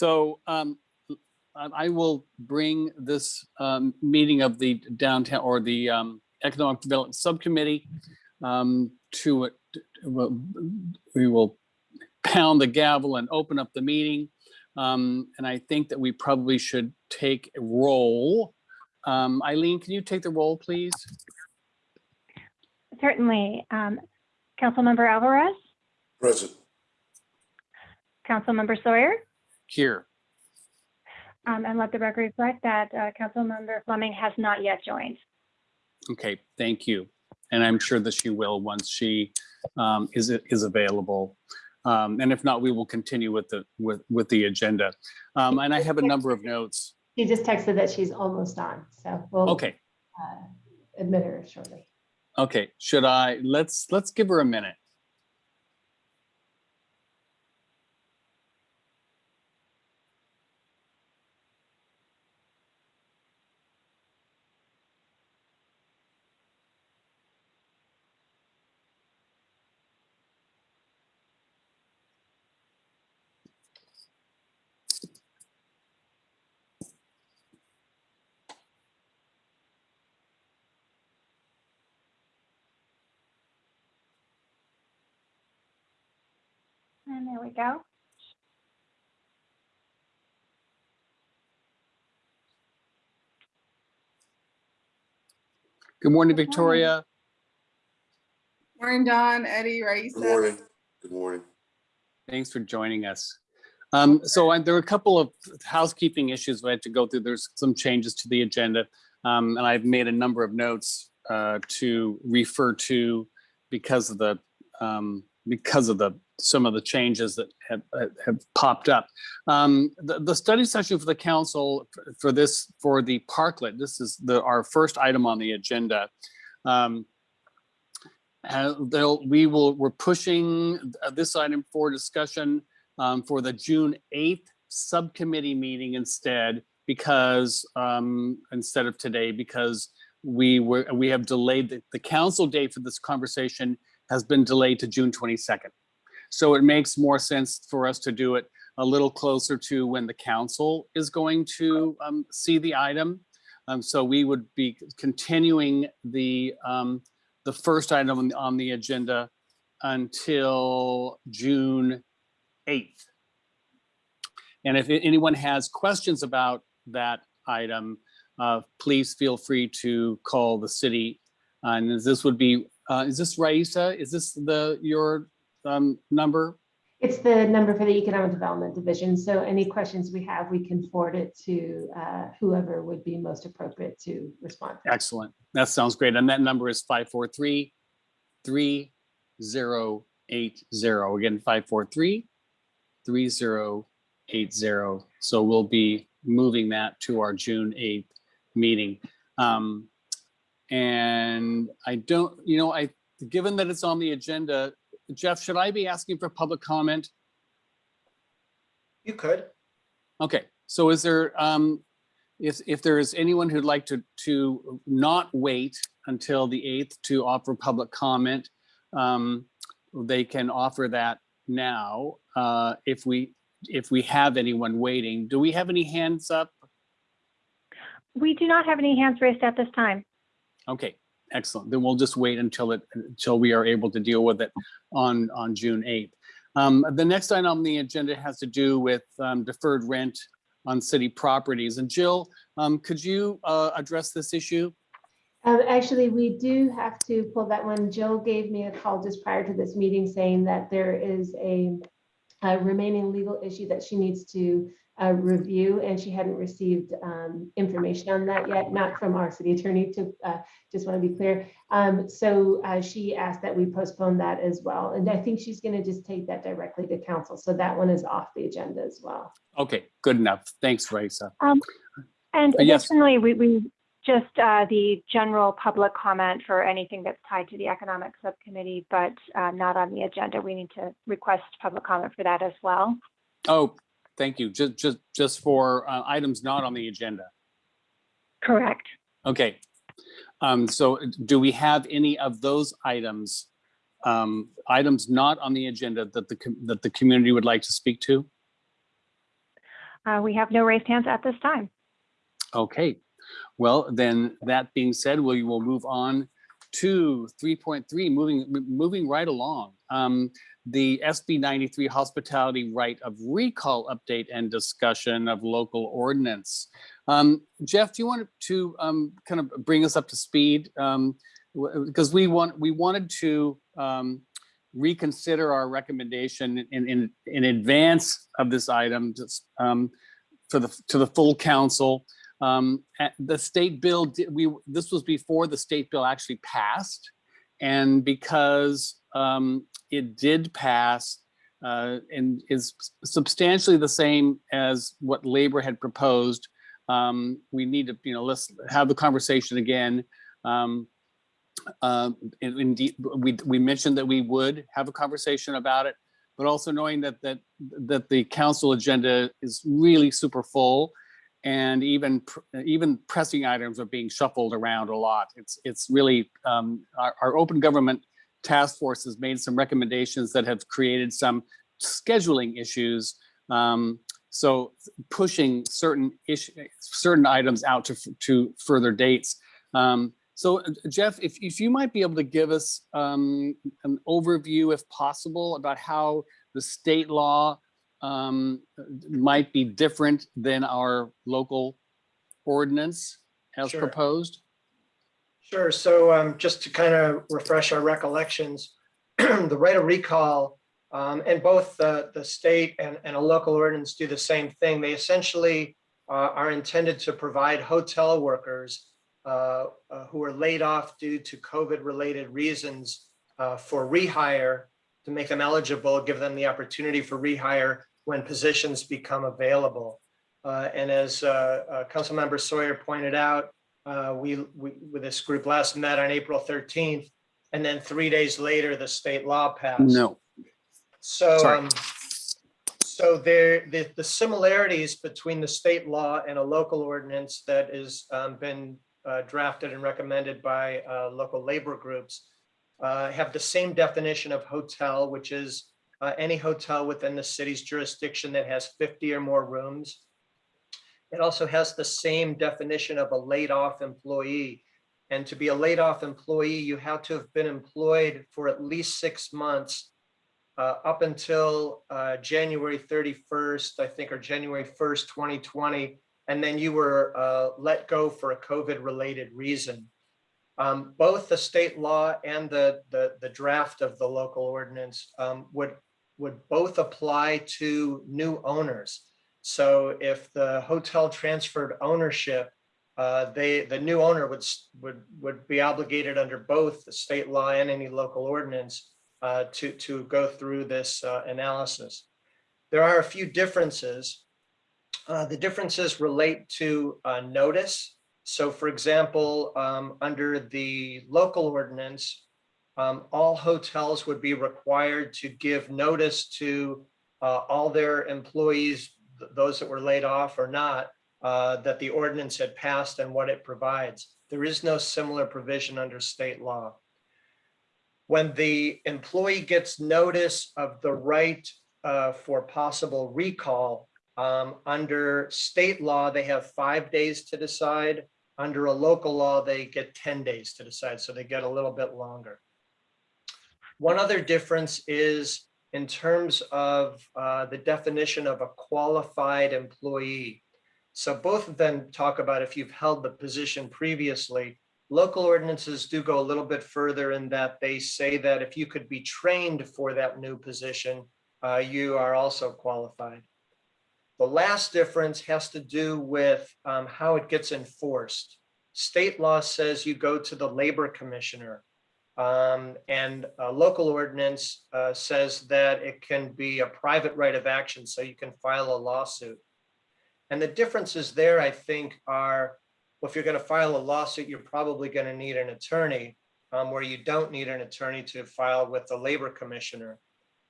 So um, I I will bring this um, meeting of the downtown or the um, Economic Development Subcommittee um, to it. We will pound the gavel and open up the meeting. Um, And I think that we probably should take a roll. Um, Eileen, can you take the roll, please? Certainly. Um, Councilmember Alvarez, Present. Councilmember Sawyer, Here. um, and let the record reflect that uh, Councilmember Fleming has not yet joined. Okay, thank you. And I'm sure that she will once she um, is, is available. Um, And if not, we will continue with the, with, with the agenda. Um, And I have a number of notes. She just texted that she's almost on, so we'll Okay, uh, admit her shortly. okay. Should I, let's, let's give her a minute. And go. Good morning, Good morning. Victoria. Morning, Don, Eddie, Raisa. Good morning. Good morning. Thanks for joining us. Um, so I- there are a couple of housekeeping issues we had to go through. There's some changes to the agenda. Um, and I've made a number of notes, uh, to refer to because of the, um, because of the, some of the changes that have, have popped up. Um, the, the study session for the council for- this, for the parklet, this is the, our first item on the agenda. Um, we will, we're pushing this item for discussion um, for the June 8th subcommittee meeting instead, because um, instead of today, because we were, we have delayed, the, the council date for this conversation has been delayed to June 22nd. So it makes more sense for us to do it a little closer to when the council is going to um, see the item. Um, so we would be continuing the, um, the first item on, on the agenda until June 8th. And if anyone has questions about that item, uh, please feel free to call the city. And this would be, uh, is this Raisa? Is this the, your um, number? It's the number for the Economic Development Division, so any questions we have, we can forward it to uh, whoever would be most appropriate to respond. Excellent. That sounds great. And that number is 543 3080. Again, 543 3080. So we'll be moving that to our June 8th meeting. Um, And I don't, you know, I, given that it's on the agenda, Jeff, should I be asking for public comment? You could. Okay, so is there, um, if, if there is anyone who'd like to, to not wait until the 8th to offer public comment, um, they can offer that now. Uh, if we, if we have anyone waiting, do we have any hands up? We do not have any hands raised at this time. Okay, excellent. Then we'll just wait until it, until we are able to deal with it on, on June 8th. Um, the next item on the agenda has to do with um, deferred rent on city properties. And Jill, um, could you uh, address this issue? Um, Actually, we do have to pull that one. Jill gave me a call just prior to this meeting saying that there is a a remaining legal issue that she needs to uh, review, and she hadn't received um, information on that yet, not from our city attorney to, uh, just want to be clear. Um, So uh, she asked that we postpone that as well, and I think she's going to just take that directly to council. So that one is off the agenda as well. Okay, good enough. Thanks, Raisa. And Uh, yes. additionally, we, we just uh, the general public comment for anything that's tied to the economic subcommittee, but uh, not on the agenda. We need to request public comment for that as well. Oh, thank you. Just, just, just for uh, items not on the agenda. Correct. Okay. Um, so do we have any of those items, um, items not on the agenda that the, that the community would like to speak to? Uh, We have no raised hands at this time. Okay, well, then that being said, we will move on to three point three, moving, moving right along. Um, the SB ninety-three hospitality right of recall update and discussion of local ordinance. Um, Jeff, do you want to um, kind of bring us up to speed? Um, because we want, we wanted to um, reconsider our recommendation in, in, in advance of this item, just um, for the, to the full council. The state bill, we, this was before the state bill actually passed. And because um, it did pass uh, and is substantially the same as what Labor had proposed, um, we need to, you know, let's have the conversation again. Um, and Indeed, we, we mentioned that we would have a conversation about it, but also knowing that, that, that the council agenda is really super full and even even pressing items are being shuffled around a lot. It's it's really um, our, our open government task force has made some recommendations that have created some scheduling issues. Um, so pushing certain issue, certain items out to to further dates. Um, so uh, Jeff, if if you might be able to give us um, an overview, if possible, about how the state law um, might be different than our local ordinance as Sure. proposed? Sure. So um, just to kind of refresh our recollections, the right of recall um, and both the, the state and, and a local ordinance do the same thing. They essentially uh, are intended to provide hotel workers uh, uh, who are laid off due to COVID-related reasons uh, for rehire to make them eligible, give them the opportunity for rehire when positions become available. Uh, And as uh, uh, Councilmember Sawyer pointed out, uh, we, we, with this group last met on April 13th, and then three days later, the state law passed. No. So, um, so there, the, the similarities between the state law and a local ordinance that has um, been uh, drafted and recommended by uh, local labor groups uh, have the same definition of hotel, which is uh, any hotel within the city's jurisdiction that has 50 or more rooms. It also has the same definition of a laid off employee. And to be a laid off employee, you have to have been employed for at least six months uh, up until uh, January 31st, I think, or January 1st, 2020. And then you were uh, let go for a COVID-related reason. Um, Both the state law and the, the, the draft of the local ordinance um, would, would both apply to new owners. So if the hotel transferred ownership, uh, they, the new owner would, would, would be obligated under both the state law and any local ordinance uh, to, to go through this uh, analysis. There are a few differences. Uh, The differences relate to uh, notice. So for example, um, under the local ordinance, um, all hotels would be required to give notice to uh, all their employees, th- those that were laid off or not, uh, that the ordinance had passed and what it provides. There is no similar provision under state law. When the employee gets notice of the right uh, for possible recall, um, under state law, they have five days to decide. Under a local law, they get 10 days to decide, so they get a little bit longer. One other difference is in terms of uh, the definition of a qualified employee. So both of them talk about if you've held the position previously. Local ordinances do go a little bit further in that they say that if you could be trained for that new position, uh, you are also qualified. The last difference has to do with um, how it gets enforced. State law says you go to the labor commissioner. Um, and a local ordinance uh, says that it can be a private right of action, so you can file a lawsuit. And the differences there, I think, are, well, if you're going to file a lawsuit, you're probably going to need an attorney, um, where you don't need an attorney to file with the labor commissioner.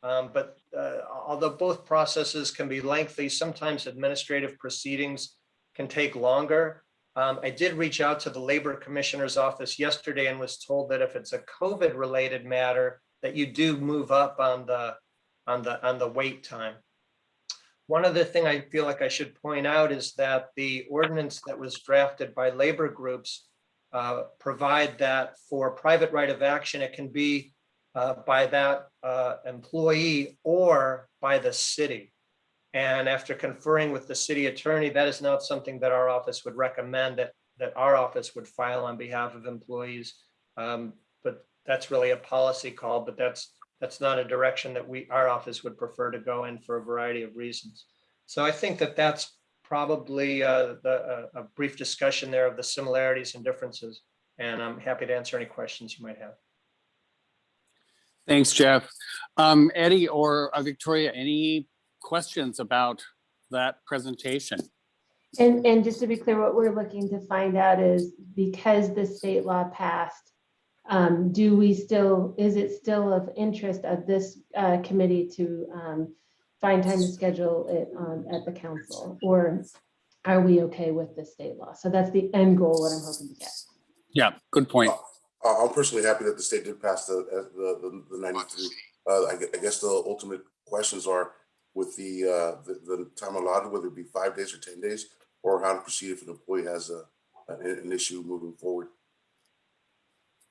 Um, but uh, although both processes can be lengthy, sometimes administrative proceedings can take longer. Um, I did reach out to the Labor Commissioner's office yesterday and was told that if it's a COVID-related matter, that you do move up on the, on the, on the wait time. One other thing I feel like I should point out is that the ordinance that was drafted by labor groups uh, provide that for private right of action, it can be uh, by that uh, employee or by the city. And after conferring with the city attorney, that is not something that our office would recommend that, that our office would file on behalf of employees. Um, But that's really a policy call, but that's, that's not a direction that we, our office would prefer to go in for a variety of reasons. So I think that that's probably uh, the, a a brief discussion there of the similarities and differences. And I'm happy to answer any questions you might have. Thanks, Jeff. Um, Eddie or uh, Victoria, any questions about that presentation? And, and just to be clear, what we're looking to find out is because the state law passed, um, do we still, is it still of interest of this, uh, committee to, um, find time to schedule it, um, at the council? Or are we okay with the state law? So that's the end goal, what I'm hoping to get. Yeah, good point. Uh, I'm personally happy that the state did pass the, uh, the, the- the ninety-three. Uh, I guess the ultimate questions are with the, uh, the, the time allotted, whether it be five days or ten days, or how to proceed if an employee has a, an, an issue moving forward.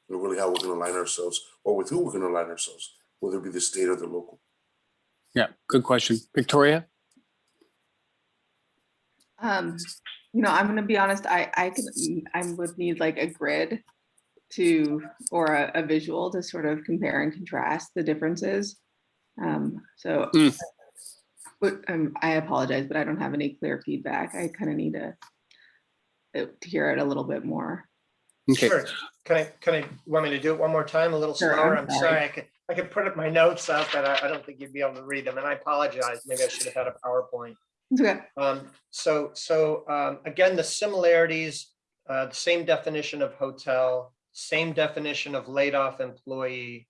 And really how we're gonna align ourselves, or with who we're gonna align ourselves, whether it be the state or the local. Yeah, good question. Victoria? Um, you know, I'm gonna be honest, I, I could, I would need like a grid to, or a, a visual to sort of compare and contrast the differences. Um, so. Mm. But, um, I apologize, but I don't have any clear feedback. I kind of need to uh, to hear it a little bit more. Okay, Sure. Can I, can I, want me to do it one more time, a little Sure, slower? I'm I'm sorry. sorry, I could, I could put up my notes up, but I, I don't think you'd be able to read them, and I apologize. Maybe I should have had a PowerPoint. It's okay. Um, so, so, um, again, the similarities, uh, the same definition of hotel, same definition of laid off employee.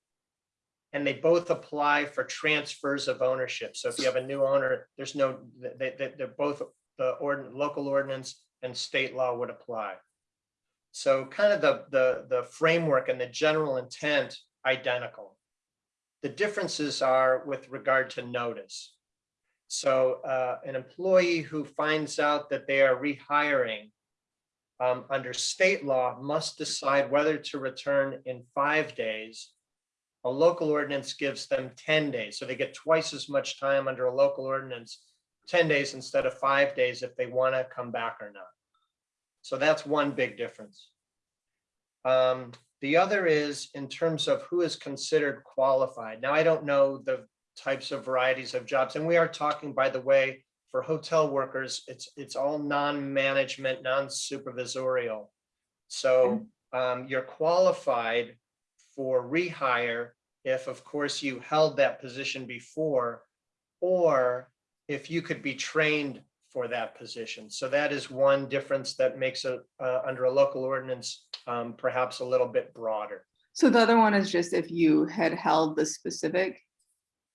And they both apply for transfers of ownership. So if you have a new owner, there's no, they, they, they're both, the ordin, local ordinance and state law would apply. So kind of the, the, the framework and the general intent identical. The differences are with regard to notice. So uh, an employee who finds out that they are rehiring um, under state law must decide whether to return in five days. A local ordinance gives them ten days, so they get twice as much time under a local ordinance, ten days instead of five days if they want to come back or not. So that's one big difference. Um, the other is in terms of who is considered qualified. Now, I don't know the types of varieties of jobs. And we are talking, by the way, for hotel workers, it's, it's all non-management, non-supervisorial. So um, you're qualified for rehire if, of course, you held that position before, or if you could be trained for that position. So that is one difference that makes it, uh, under a local ordinance, um, perhaps a little bit broader. So the other one is just if you had held the specific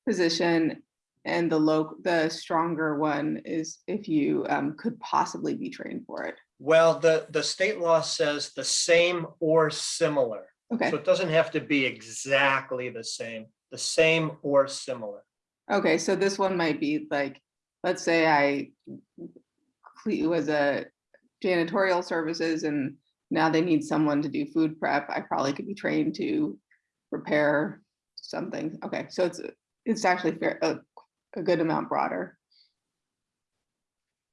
position and the low, the stronger one is if you um, could possibly be trained for it. Well, the, the state law says the same or similar. Okay, So it doesn't have to be exactly the same, the same or similar. okay, so this one might be like, let's say I was a janitorial services and now they need someone to do food prep. I probably could be trained to prepare something. Okay, so it's, it's actually fair, a, a good amount broader.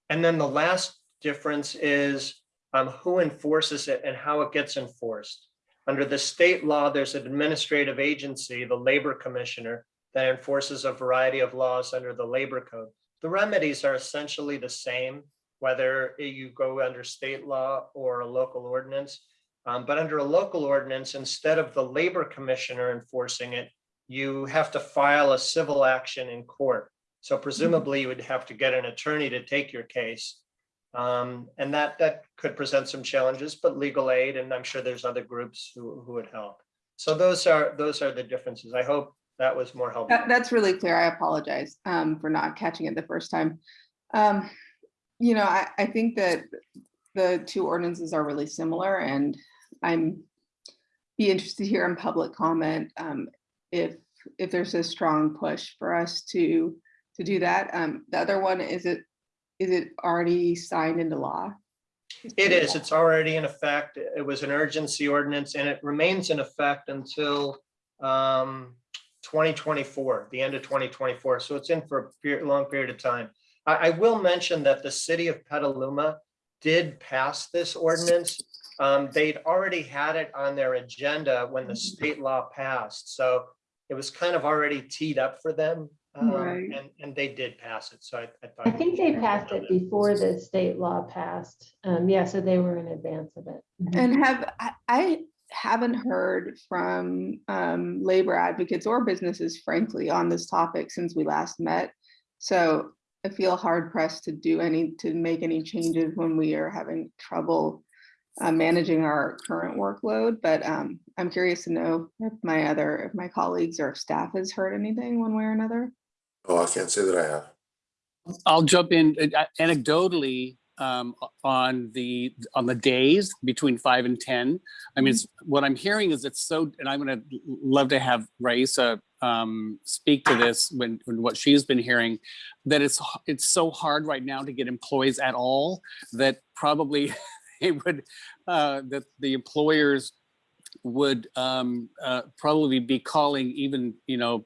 And then the last difference is um, who enforces it and how it gets enforced. Under the state law, there's an administrative agency, the Labor Commissioner, that enforces a variety of laws under the Labor Code. The remedies are essentially the same, whether you go under state law or a local ordinance. Um, But under a local ordinance, instead of the Labor Commissioner enforcing it, you have to file a civil action in court. So presumably you would have to get an attorney to take your case. Um, and that, that could present some challenges, but legal aid, and I'm sure there's other groups who, who would help. So those are, those are the differences. I hope that was more helpful. That, that's really clear. I apologize um, for not catching it the first time. Um, You know, I, I think that the two ordinances are really similar and I'm be interested here in public comment um, if, if there's a strong push for us to to do that. Um, the other one, is it, is it already signed into law? It is, it's already in effect. It was an urgency ordinance and it remains in effect until um, 2024, the end of 2024. So it's in for a period, long period of time. I, I will mention that the city of Petaluma did pass this ordinance. Um, They'd already had it on their agenda when the state law passed. So it was kind of already teed up for them. Um, Right. And, and they did pass it. So I, I thought. I think they passed it before the state law passed. Um, yeah, so they were in advance of it. Mhm. And have, I, I haven't heard from um, labor advocates or businesses frankly on this topic since we last met. So I feel hard pressed to do any, to make any changes when we are having trouble uh, managing our current workload, but um, I'm curious to know if my other, if my colleagues or staff has heard anything one way or another. Oh, I can't say that I have. I'll jump in uh, anecdotally um, on the, on the days between five and 10. I mean, it's, what I'm hearing is it's so, and I'm gonna love to have Raisa um, speak to this when, when what she's been hearing, that it's, it's so hard right now to get employees at all that probably they would, uh, that the employers would um, uh, probably be calling even, you know,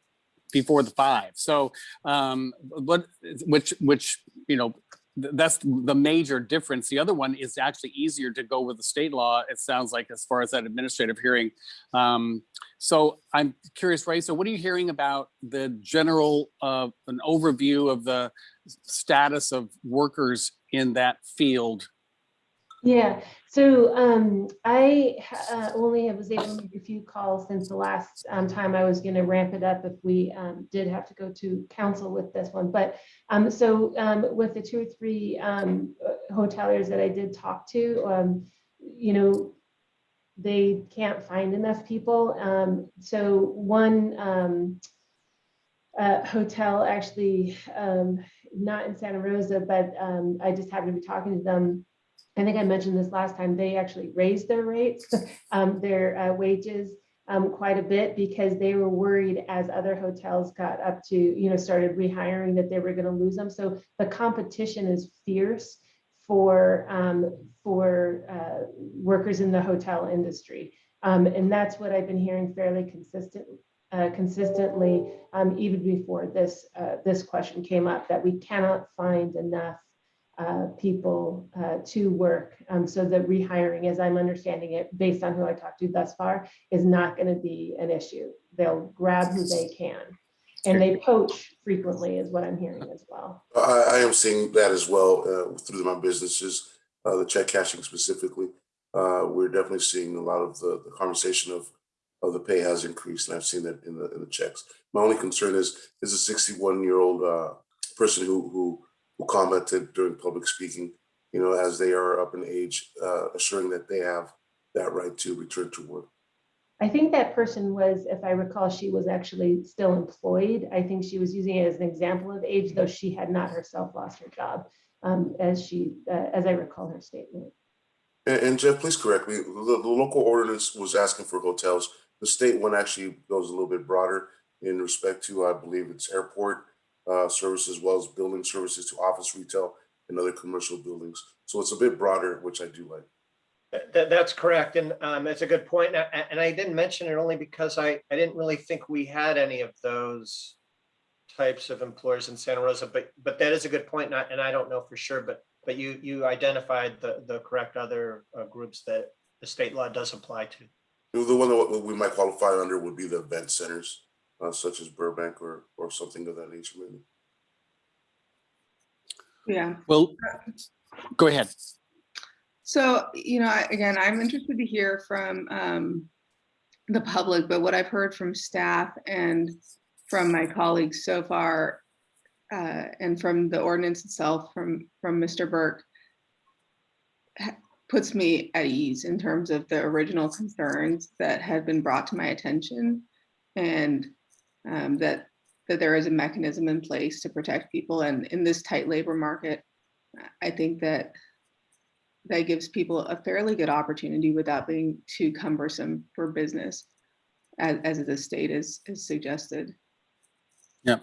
before the five. So um, what, which, which, you know, that's the major difference. The other one is actually easier to go with the state law, it sounds like, as far as that administrative hearing. Um, so I'm curious, Ray, so what are you hearing about the general, uh, an overview of the status of workers in that field? Yeah, so um, I uh, only was able to make a few calls since the last um, time I was going to ramp it up if we um, did have to go to council with this one. But um, so um, with the two or three um, uh, hoteliers that I did talk to, you know, they can't find enough people. So one uh, hotel actually, not in Santa Rosa, but I just happened to be talking to them I think I mentioned this last time, they actually raised their rates, um, their uh, wages um, quite a bit because they were worried as other hotels got up to, you know, started rehiring that they were going to lose them. So the competition is fierce for um, for uh, workers in the hotel industry. Um, and that's what I've been hearing fairly consistent, uh, consistently, um, even before this uh, this question came up, that we cannot find enough uh, people uh, to work. Um, so the rehiring, as I'm understanding it, based on who I talked to thus far, is not going to be an issue. They'll grab who they can. And they poach frequently is what I'm hearing as well. I, I am seeing that as well uh, through my businesses, uh, the check cashing specifically. Uh, we're definitely seeing a lot of the, the conversation of, of the pay has increased, and I've seen that in the in the checks. My only concern is is a 61 year old uh, person who who who commented during public speaking, you know, as they are up in age, uh, assuring that they have that right to return to work. I think that person was, if I recall, she was actually still employed. I think she was using it as an example of age, though she had not herself lost her job, um, as she, uh, as I recall her statement. And, and Jeff, please correct me. The, the local ordinance was asking for hotels. The state one actually goes a little bit broader in respect to, I believe it's airport uh, services as well as building services to office retail and other commercial buildings. So it's a bit broader, which I do like. That, that's correct. And um, that's a good point. And I- And I didn't mention it only because I, I didn't really think we had any of those types of employers in Santa Rosa, but, but that is a good point, And I, and I don't know for sure, but, but you, you identified the, the correct other uh, groups that the state law does apply to. The one that we might qualify under would be the event centers, uh, such as Burbank or, or something of that nature, maybe. Yeah. Well, go ahead. So, you know, again, I'm interested to hear from um, the public, but what I've heard from staff and from my colleagues so far, uh, and from the ordinance itself, from, from Mr. Burke, puts me at ease in terms of the original concerns that had been brought to my attention and um, that, that there is a mechanism in place to protect people. And in this tight labor market, I think that that gives people a fairly good opportunity without being too cumbersome for business, as, as the state is, is suggested. Yeah,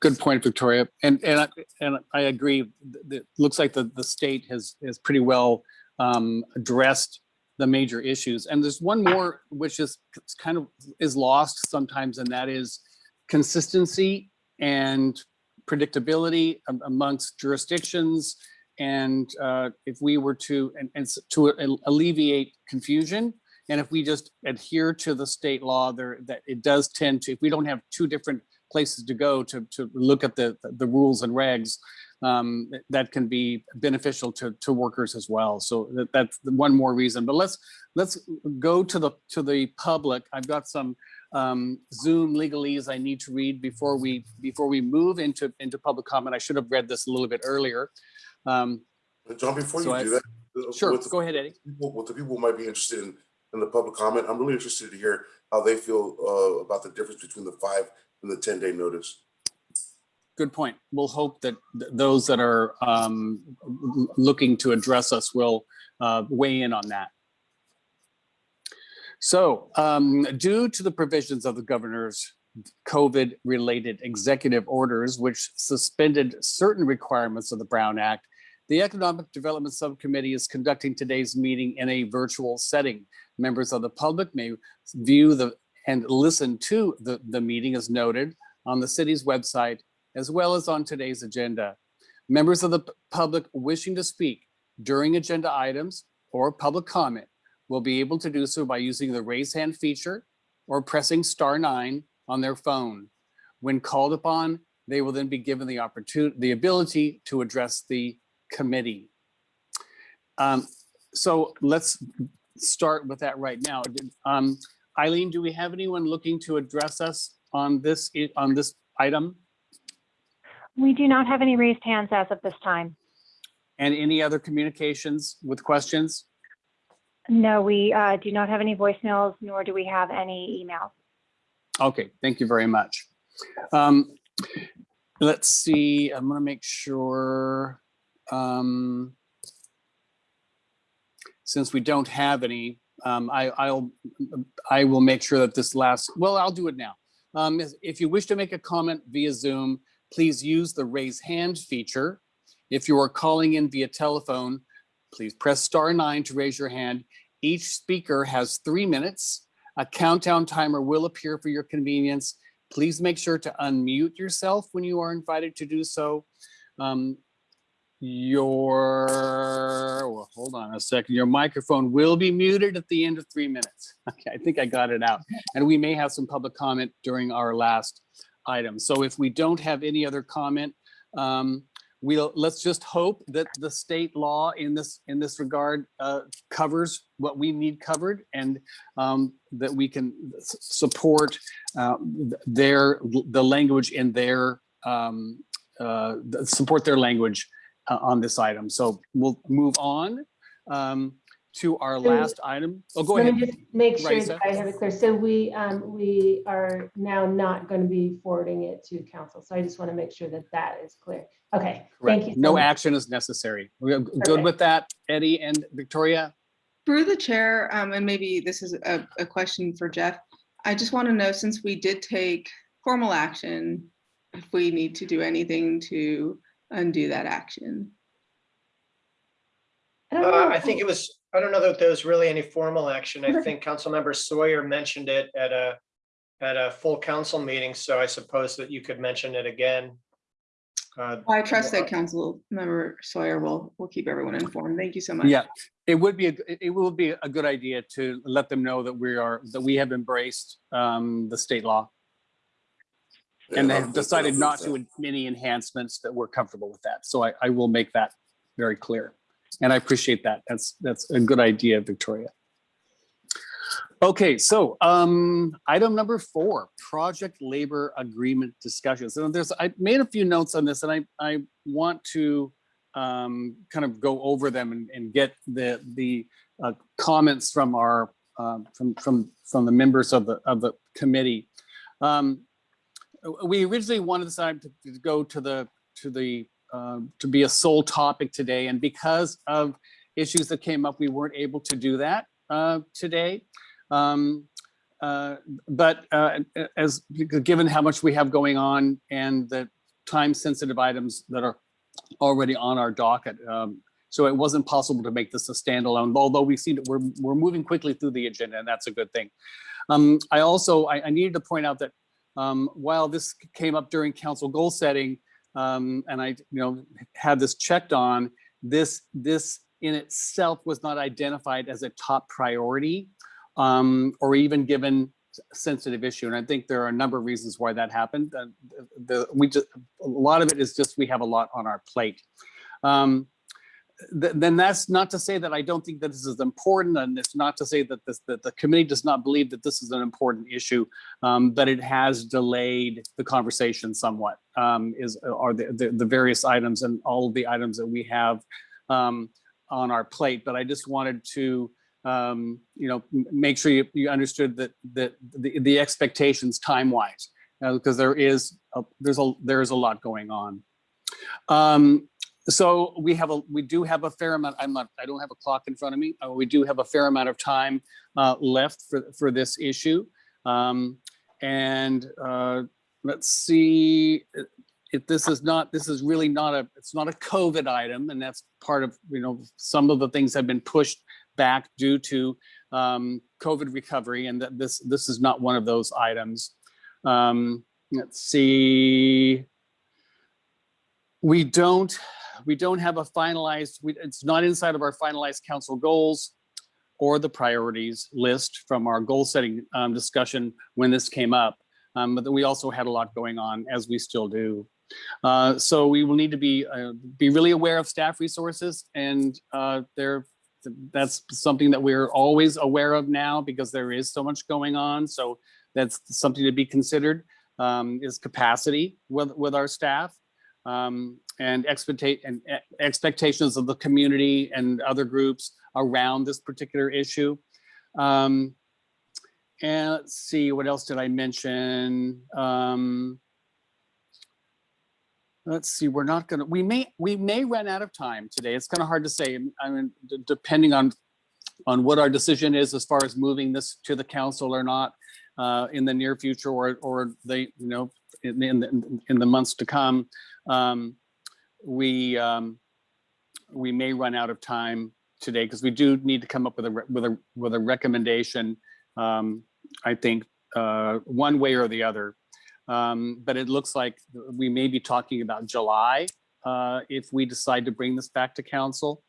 good point, Victoria. And, and, I- and I agree. It looks like the, the state has, has pretty well um, addressed the major issues. And there's one more, which is kind of is lost sometimes, and that is consistency and predictability amongst jurisdictions. And uh, if we were to, and, and to alleviate confusion, and if we just adhere to the state law there, that it does tend to, if we don't have two different places to go to, to look at the, the rules and regs, um, that can be beneficial to, to workers as well. So that, that's one more reason, but let's, let's go to the, to the public. I've got some um, Zoom legalese I need to read before we, before we move into, into public comment. I should have read this a little bit earlier. Um, John, before So you I- do that. uh, Sure, the go ahead, Eddie. people- What the people might be interested in, in the public comment, I'm really interested to hear how they feel uh, about the difference between the five and the 10 day notice. Good point. We'll hope that th- those that are um, looking to address us will uh, weigh in on that. So um, due to the provisions of the governor's COVID-related executive orders, which suspended certain requirements of the Brown Act, the Economic Development Subcommittee is conducting today's meeting in a virtual setting. Members of the public may view the and listen to the, the meeting as noted on the city's website as well as on today's agenda. Members of the public wishing to speak during agenda items or public comment will be able to do so by using the raise hand feature or pressing star nine on their phone. When called upon, they will then be given the opportunity, the ability to address the committee. Um, so let's start with that right now. Um, Eileen, do we have anyone looking to address us on this, on this item? We do not have any raised hands as of this time. And any other communications with questions? No, we uh, do not have any voicemails, nor do we have any emails. Okay, thank you very much. Um, Let's see, I'm gonna make sure. um, Since we don't have any, um, I, I'll, I will make sure that this last, well, I'll do it now. Um, If you wish to make a comment via Zoom, please use the raise hand feature. If you are calling in via telephone, please press star nine to raise your hand. Each speaker has three minutes. A countdown timer will appear for your convenience. Please make sure to unmute yourself when you are invited to do so. Um, Your, well, hold on a second, your microphone will be muted at the end of three minutes. Okay, I think I got it out. And we may have some public comment during our last item. So if we don't have any other comment, um, we'll, let's just hope that the state law in this, in this regard uh, covers what we need covered and um, that we can support uh, their, the language in their, um, uh, support their language uh, on this item. So we'll move on um, to our So- last item. Oh, go Let ahead. me just make sure Raisa. that I have it clear. So we, um, we are now not going to be forwarding it to council. So I just want to make sure that that is clear. Okay, thank you. So No much. action is necessary. We're good Perfect. with that, Eddie and Victoria? Through the chair, um, and maybe this is a, a question for Jeff. I just want to know, since we did take formal action, if we need to do anything to undo that action. I Uh. I think it was, I don't know that there was really any formal action. I Okay. think Councilmember Sawyer mentioned it at a, at a full council meeting, so I suppose that you could mention it again. Uh, I trust that Council Member Sawyer will, will keep everyone informed. Thank you so much. Yeah, it would be, a it- it will be a good idea to let them know that we are, that we have embraced um, the state law and they've decided not to any enhancements that we're comfortable with that. So I, I will make that very clear. And I appreciate that. That's, that's a good idea, Victoria. Okay, so um, item number four, project labor agreement discussions. And there's, I made a few notes on this and I, I want to um, kind of go over them and, and get the, the uh, comments from our, um, from, from, from the members of the, of the committee. Um, we originally wanted this item to to go to the, to the, um, to be a sole topic today. And because of issues that came up, we weren't able to do that uh, today. Um, uh, but uh, as, given how much we have going on and the time-sensitive items that are already on our docket, um, so it wasn't possible to make this a standalone, although we see that we're, we're moving quickly through the agenda, and that's a good thing. Um, I also, I, I needed to point out that um, while this came up during council goal setting, um, and I, you know, had this checked on, this, this in itself was not identified as a top priority um, or even given sensitive issue. And I think there are a number of reasons why that happened. Uh, the, we just, a lot of it is just we have a lot on our plate. Um, th then that's not to say that I don't think that this is important, and it's not to say that this that the committee does not believe that this is an important issue, um, but it has delayed the conversation somewhat. Um, is are the, the the various items and all of the items that we have um, on our plate. But I just wanted to um, you know make sure you, you understood that that the, the expectations time wise because there is a, there's a there's a lot going on. Um, so we have a, we do have a fair amount, I'm not, I don't have a clock in front of me. Uh, we do have a fair amount of time uh, left for, for this issue. Um, and uh, let's see, if- this is not, this is really not a, it's not a COVID item. And that's part of, you know, some of the things have been pushed back due to um, COVID recovery. And that this, this is not one of those items. Um, let's see. We don't, we don't have a finalized, we, it's not inside of our finalized council goals or the priorities list from our goal setting um, discussion when this came up. Um, but we also had a lot going on as we still do. Uh, so we will need to be, uh, be really aware of staff resources and uh, there, that's something that we're always aware of now because there is so much going on. So that's something to be considered um, is capacity with, with our staff um, and and expectations of the community and other groups around this particular issue. Um, and let's see, what else did I mention? Um, let's see, we're not gonna, we may, we may run out of time today. It's kind of hard to say. I mean, depending on, on what our decision is as far as moving this to the council or not uh, in the near future or, or they, you know, in, in, the- in the months to come um, we um, we may run out of time today because we do need to come up with a with a with a recommendation. Um, I think uh, one way or the other. Um, but it looks like we may be talking about July uh, if we decide to bring this back to council.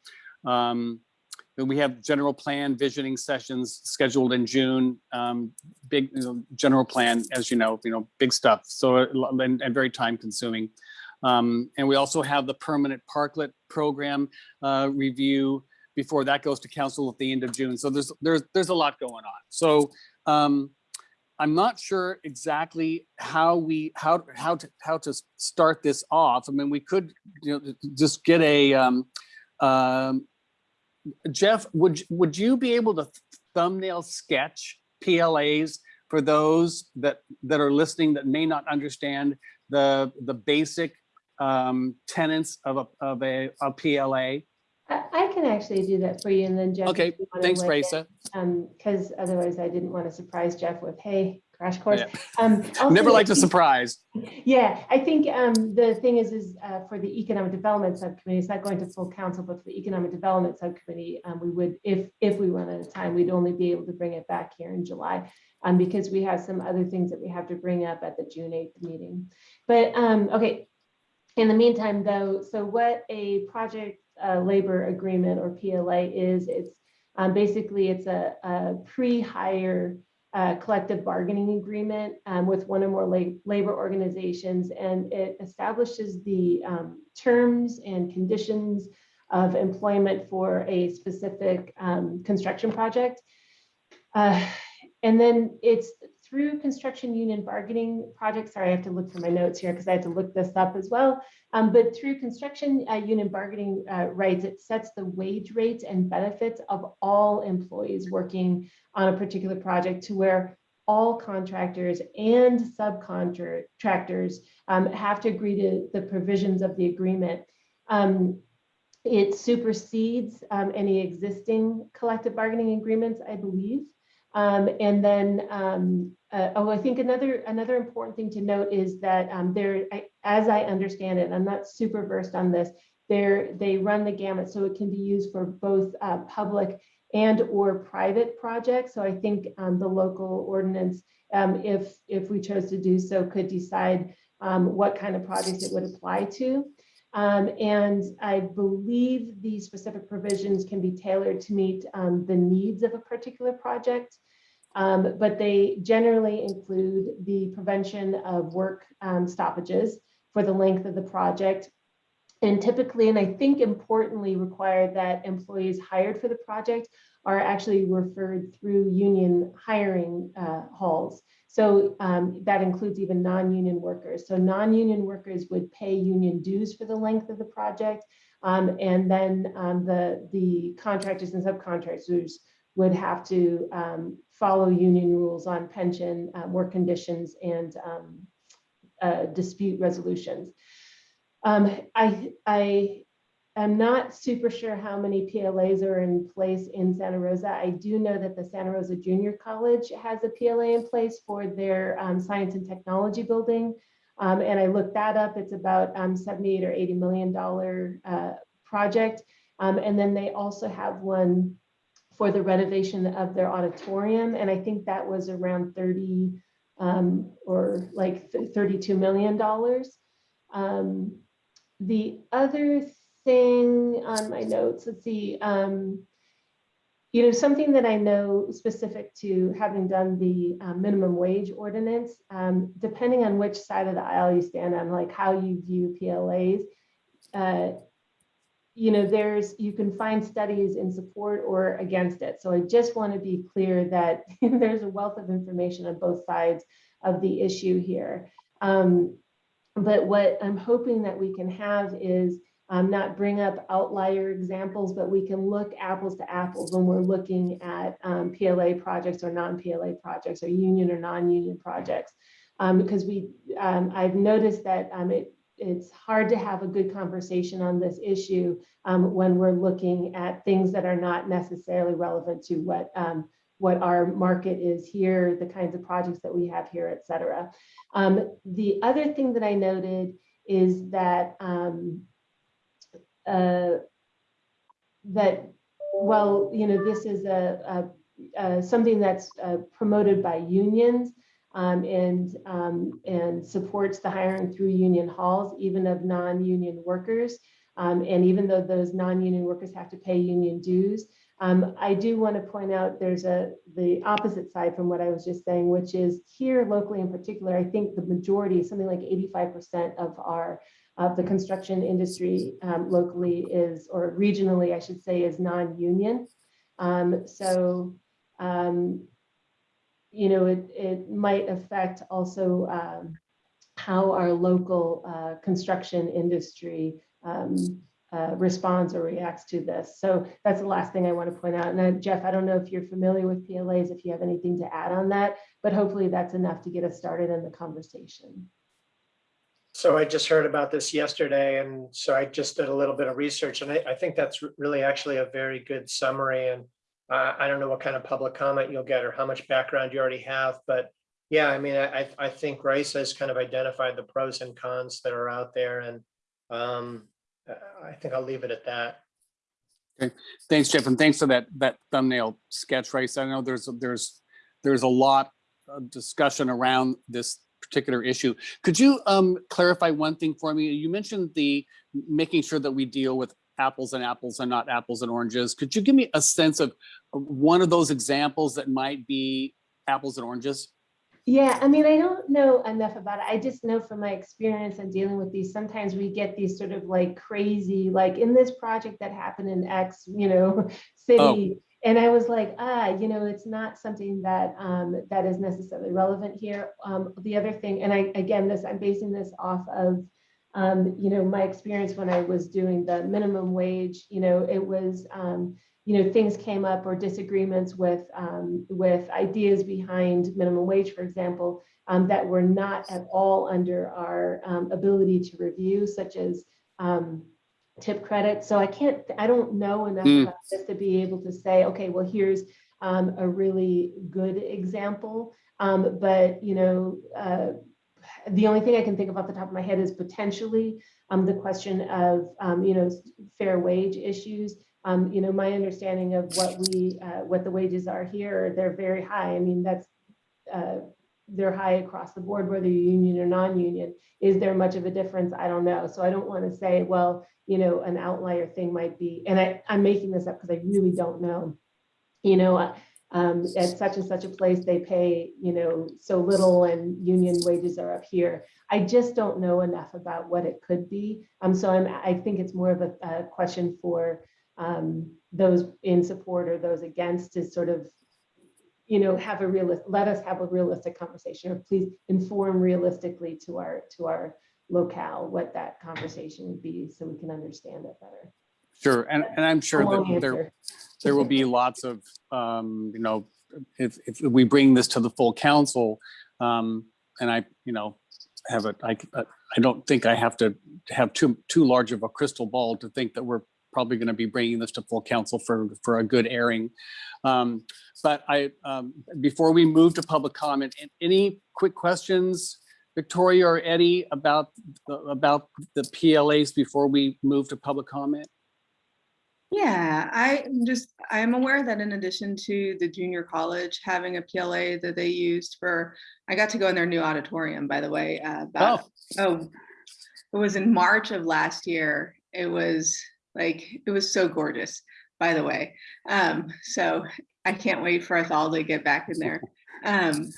Um, we have general plan visioning sessions scheduled in June. Um, big you know, general plan, as you know, you know, big stuff. So uh, and, and very time consuming. Um, and we also have the permanent parklet program uh, review before that goes to council at the end of June. So there's there's there's a lot going on. So um, I'm not sure exactly how we how how to how to start this off. I mean, we could you know just get a um, um, Jeff. Would would you be able to thumbnail sketch PLAs for those that that are listening that may not understand the the basic um, tenets of a of a, a PLA? I, I can actually do that for you and then Jeff. Okay, thanks, Raisa. Um, because otherwise I didn't want to surprise Jeff with, hey, crash course. Yeah. Um, also, Never liked a surprise. Yeah, I think um, the thing is, is uh, for the Economic Development Subcommittee, it's not going to full council, but for the Economic Development Subcommittee, um, we would, if, if we run out of time, we'd only be able to bring it back here in July. Um, because we have some other things that we have to bring up at the June eighth meeting. But, um, okay. In the meantime, though, so what a project uh, labor agreement or PLA is, it's um, basically, it's a, a pre-hire collective bargaining agreement um, with one or more la- labor organizations, and it establishes the um, terms and conditions of employment for a specific um, construction project. Uh, and then it's through construction union bargaining projects. Sorry, I have to look for my notes here because I had to look this up as well. Um, but through construction uh, union bargaining uh, rights, it sets the wage rates and benefits of all employees working on a particular project to where all contractors and subcontractors um, have to agree to the provisions of the agreement. Um, it supersedes um, any existing collective bargaining agreements, I believe. Um, and then, um, uh, oh, I think another, another important thing to note is that, um, there, I, as I understand it, I'm not super versed on this. There, they run the gamut, so it can be used for both, uh, public and or private projects. So I think, um, the local ordinance, um, if, if we chose to do so, could decide, um, what kind of projects it would apply to. Um, and I believe these specific provisions can be tailored to meet um, the needs of a particular project. Um, but they generally include the prevention of work um, stoppages for the length of the project. And typically, and I think importantly, require that employees hired for the project are actually referred through union hiring uh, halls. So um, that includes even non-union workers. So non-union workers would pay union dues for the length of the project. Um, and then um, the, the contractors and subcontractors would have to um, follow union rules on pension, uh, work conditions, and um, uh, dispute resolutions. Um, I, I am not super sure how many PLAs are in place in Santa Rosa. I do know that the Santa Rosa Junior College has a PLA in place for their um, science and technology building. Um, and I looked that up. It's about um, 78 or 80 million dollar uh, project. Um, and then they also have one for the renovation of their auditorium. And I think that was around 30 um, or like 32 million dollars. Um, the other thing on my notes, let's see, um, you know, something that I know specific to having done the uh, minimum wage ordinance, um, depending on which side of the aisle you stand on, like how you view PLAs, uh, you know, there's, you can find studies in support or against it. So I just want to be clear that there's a wealth of information on both sides of the issue here. Um, but what I'm hoping that we can have is um, not bring up outlier examples, but we can look apples to apples when we're looking at um, PLA projects or non-PLA projects or union or non-union projects. Um, because we, um, I've noticed that um, it, it's hard to have a good conversation on this issue um, when we're looking at things that are not necessarily relevant to what what our market is here, the kinds of projects that we have here, et cetera. Um, the other thing that I noted is that um, uh, that well, you know, this is a, a, a something that's uh, promoted by unions um, and um, and supports the hiring through union halls, even of non-union workers. Um, and even though those non-union workers have to pay union dues, um, I do want to point out there's a the opposite side from what I was just saying, which is here locally in particular, I think the majority, something like 85% of our of the construction industry um, locally is, or regionally, I should say, is non-union. Um, so, um, you know, it, it might affect also um, how our local uh, construction industry um, uh, responds or reacts to this. So that's the last thing I want to point out. And Jeff, I don't know if you're familiar with PLAs, if you have anything to add on that, but hopefully that's enough to get us started in the conversation. So I just heard about this yesterday, and so I just did a little bit of research, and I, I think that's really actually a very good summary. And uh, I don't know what kind of public comment you'll get or how much background you already have, but yeah, I mean, I, I think Rice has kind of identified the pros and cons that are out there, and um, I think I'll leave it at that. Okay. Thanks, Jeff, and thanks for that that thumbnail sketch, Rice. I know there's there's there's a lot of discussion around this particular issue. Could you um, clarify one thing for me? You mentioned the making sure that we deal with apples and apples and not apples and oranges. Could you give me a sense of one of those examples that might be apples and oranges? Yeah, I mean, I don't know enough about it. I just know from my experience and dealing with these, sometimes we get these sort of like crazy, like in this project that happened in X, you know, city. Oh. And I was like, ah, you know, it's not something that um, that is necessarily relevant here. Um, the other thing, and I again, this I'm basing this off of, um, you know, my experience when I was doing the minimum wage. You know, it was um, you know, things came up or disagreements with um, with ideas behind minimum wage, for example, um, that were not at all under our um, ability to review, such as um, tip credit. So I can't, I don't know enough Mm. about this to be able to say, okay, well, here's um, a really good example. Um, but, you know, uh, the only thing I can think of off the top of my head is potentially um, the question of, um, you know, fair wage issues. Um, you know, my understanding of what we, uh, what the wages are here, they're very high. I mean, that's, uh, they're high across the board, whether you're union or non-union. Is there much of a difference? I don't know. So I don't want to say, well, you know, an outlier thing might be, and I, I'm making this up because I really don't know. You know, uh, um, at such and such a place, they pay, you know, so little and union wages are up here. I just don't know enough about what it could be. Um, so I'm, I think it's more of a, a question for um, those in support or those against to sort of, you know, have a realist, let us have a realistic conversation, or please inform realistically to our, to our locale what that conversation would be, so we can understand it better. Sure, and, and I'm sure that answer. there will be lots of, um, you know, if, if we bring this to the full council, um, and I, you know, have a, I, I don't think I have to have too, too large of a crystal ball to think that we're probably going to be bringing this to full council for, for a good airing. Um, but I, um, before we move to public comment, any quick questions, Victoria or Eddie, about, the- about the PLAs before we move to public comment? Yeah, I am just, I am aware that in addition to the junior college having a PLA that they used for, I got to go in their new auditorium, by the way, uh, about, oh, it was in March of last year. It was like, it was so gorgeous, by the way. Um, so I can't wait for us all to get back in there. Um,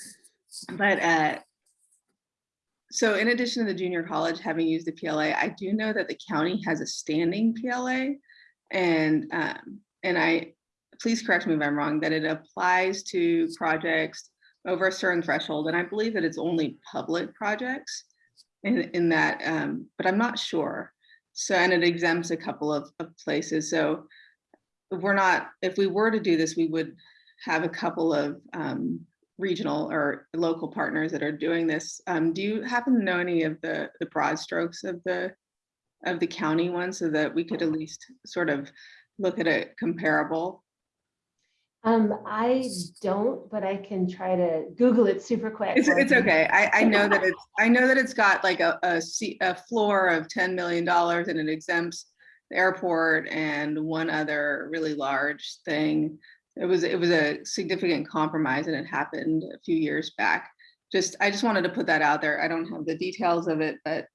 but, uh, so in addition to the junior college having used the PLA, I do know that the county has a standing PLA. And, um, and I, please correct me if I'm wrong, that it applies to projects over a certain threshold. And I believe that it's only public projects in, in that, um, but I'm not sure. So, and it exempts a couple of, of places. So we're not, if we were to do this, we would have a couple of, um, regional or local partners that are doing this. Um, do you happen to know any of the, the broad strokes of the, of the county one so that we could at least sort of look at a comparable? Um, I don't, but I can try to Google it super quick. It's, it's okay. I, I know that it's, I know that it's got like a, a a floor of $10 million and it exempts the airport and one other really large thing. It was, it was a significant compromise and it happened a few years back. Just, I just wanted to put that out there. I don't have the details of it, but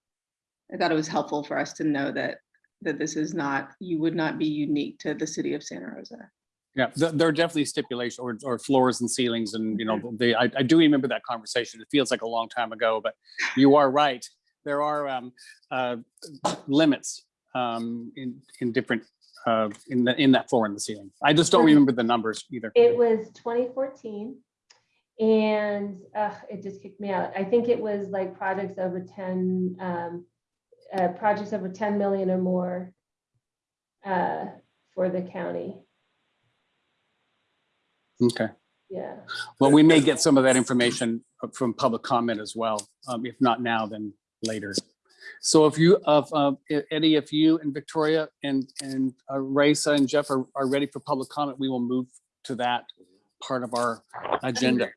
I thought it was helpful for us to know that, that this is not, you would not be unique to the city of Santa Rosa. Yeah, th- there are definitely stipulations or, or floors and ceilings and, you know, they, I, I do remember that conversation. It feels like a long time ago, but you are right. There are um, uh, limits um, in, in different, uh, in the, in that floor and the ceiling. I just don't remember the numbers either. It was twenty fourteen. And uh, it just kicked me out. I think it was like projects over ten, um, uh, projects over ten million or more. Uh, for the county, Okay. yeah. Well, we may get some of that information from public comment as well. Um, if not now, then later. So if you, of, uh, Eddie, if you and Victoria and, and uh, Raisa and Jeff are, are ready for public comment, we will move to that part of our agenda.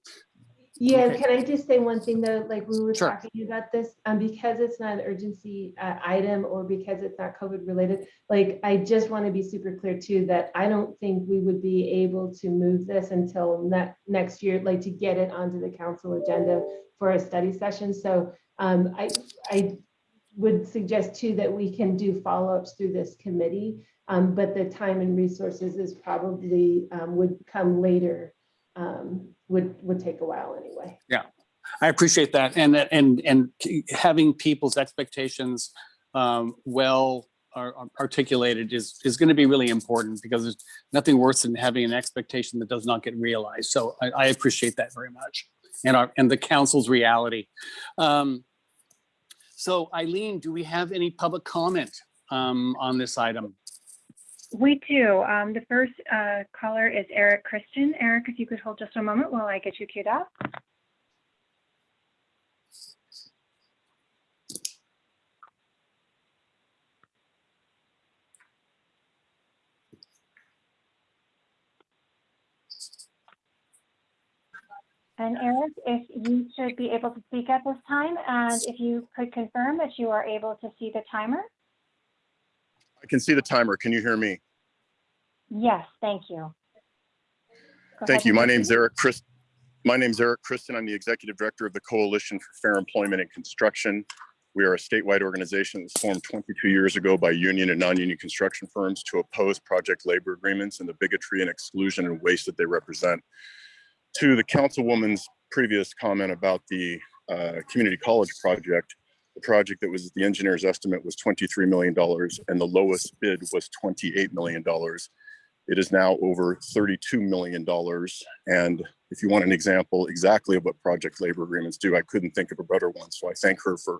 Yeah, Okay. can I just say one thing though, like we were Sure. talking about this, um, because it's not an urgency uh, item or because it's not COVID related. Like, I just want to be super clear too, that I don't think we would be able to move this until ne- next year, like to get it onto the council agenda for a study session. So um, I, I would suggest too that we can do follow-ups through this committee. Um, but the time and resources is probably, um, would come later, um, would, would take a while anyway. Yeah, I appreciate that. And, and, and having people's expectations um, well ar- ar- articulated is, is going to be really important because there's nothing worse than having an expectation that does not get realized. So I, I appreciate that very much. And our, and the council's reality. Um, So Eileen, do we have any public comment um, on this item? We do. Um, the first uh, caller is Eric Christen. Eric, if you could hold just a moment while I get you queued up. And Eric, if you should be able to speak at this time, and if you could confirm that you are able to see the timer? I can see the timer. Can you hear me? Yes, thank you. Go Thank you. My name's Eric Chris. My name's Eric Christen. I'm the Executive Director of the Coalition for Fair Employment and Construction. We are a statewide organization that was formed 22 years ago by union and non-union construction firms to oppose project labor agreements and the bigotry and exclusion and waste that they represent. To the councilwoman's previous comment about the uh, community college project, the project that was the engineer's estimate was $23 million and the lowest bid was $28 million. It is now over $32 million. And if you want an example exactly of what project labor agreements do, I couldn't think of a better one. So I thank her for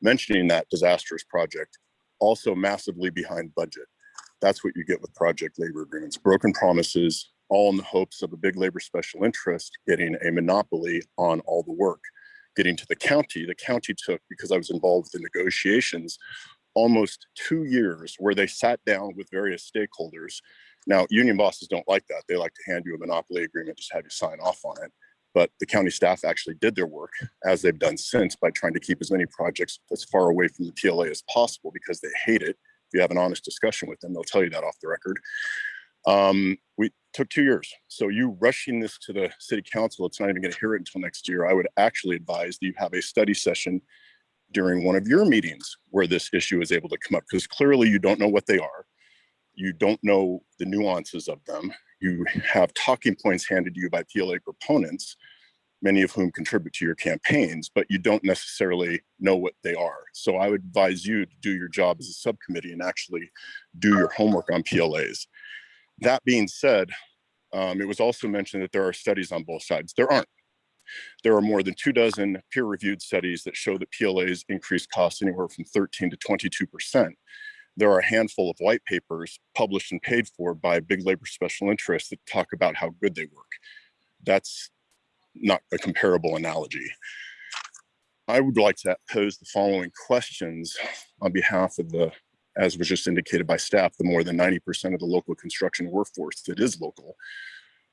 mentioning that disastrous project. Also massively behind budget. That's what you get with project labor agreements, broken promises, all in the hopes of a big labor special interest getting a monopoly on all the work. Getting to the county, the county took, because I was involved in negotiations, almost two years where they sat down with various stakeholders now, union bosses don't like that. They like to hand you a monopoly agreement, just have you sign off on it. But the county staff actually did their work as they've done since by trying to keep as many projects as far away from the PLA as possible because they hate it. If you have an honest discussion with them, they'll tell you that off the record. Um, we took two years. So you rushing this to the city council, it's not even gonna hear it until next year. I would actually advise that you have a study session during one of your meetings where this issue is able to come up because clearly you don't know what they are you don't know the nuances of them. You have talking points handed to you by PLA proponents, many of whom contribute to your campaigns, but you don't necessarily know what they are. So I would advise you to do your job as a subcommittee and actually do your homework on PLAs. That being said, um, it was also mentioned that there are studies on both sides. There aren't. There are more than two dozen peer-reviewed studies that show that PLAs increase costs anywhere from 13 to 22 percent there are a handful of white papers published and paid for by big labor special interests that talk about how good they work. That's not a comparable analogy. I would like to pose the following questions on behalf of the, as was just indicated by staff, the more than 90% of the local construction workforce that is local.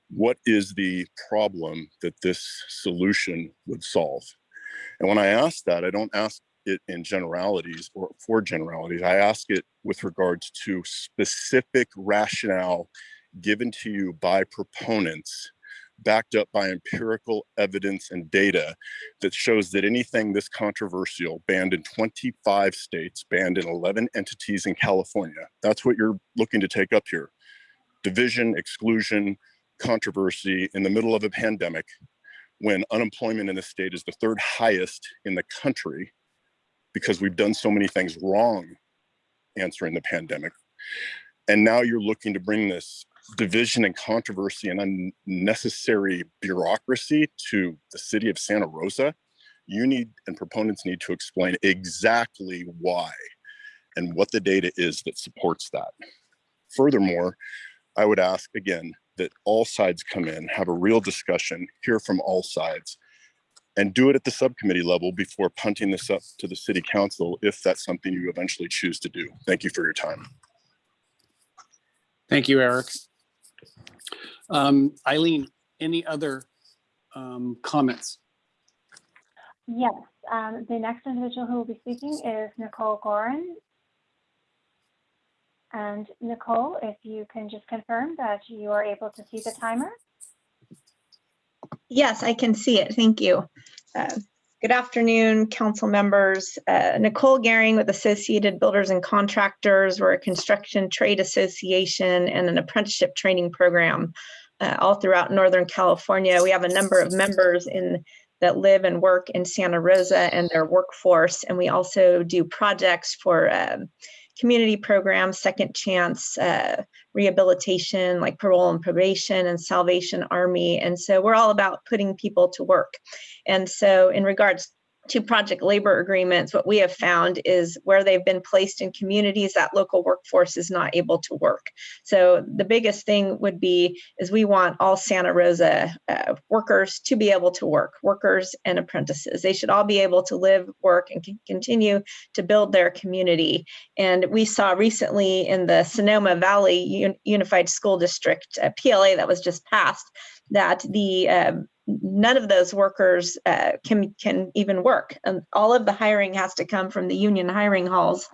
What is the problem that this solution would solve? And when I ask that, I don't ask it in generalities or for generalities. I ask it with regards to specific rationale given to you by proponents backed up by empirical evidence and data that shows that anything this controversial banned in 25 states, banned in 11 entities in California, that's what you're looking to take up here. Division, exclusion, controversy in the middle of a pandemic when unemployment in the state is the third highest in the country because we've done so many things wrong answering the pandemic. And now you're looking to bring this division and controversy and unnecessary bureaucracy to the city of Santa Rosa. You need and proponents need to explain exactly why and what the data is that supports that. Furthermore, I would ask again that all sides come in, have a real discussion, hear from all sides, and do it at the subcommittee level before punting this up to the city council if that's something you eventually choose to do. Thank you for your time. Thank you, Eric. Um, Eileen, any other um, comments? Yes, um, the next individual who will be speaking is Nicole Goehring. And Nicole, if you can just confirm that you are able to see the timer? Yes, I can see it. Thank you. Uh, Good afternoon, council members. Uh, Nicole Goehring with Associated Builders and Contractors. We're a construction trade association and an apprenticeship training program uh, all throughout Northern California. We have a number of members in that live and work in Santa Rosa and their workforce. And we also do projects for um, community programs, second chance uh, rehabilitation, like parole and probation and Salvation Army. And so we're all about putting people to work. And so in regards to project labor agreements, what we have found is where they've been placed in communities that local workforce is not able to work. So the biggest thing would be is we want all Santa Rosa uh, workers to be able to work, workers and apprentices. They should all be able to live, work, and continue to build their community. And we saw recently in the Sonoma Valley Un- Unified School District uh, PLA that was just passed that the um, none of those workers uh, can can even work. And all of the hiring has to come from the union hiring halls.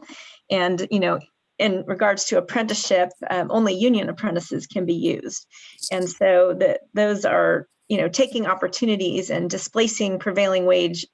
And you know, in regards to apprenticeship, um, only union apprentices can be used. And so that those are you know taking opportunities and displacing prevailing wage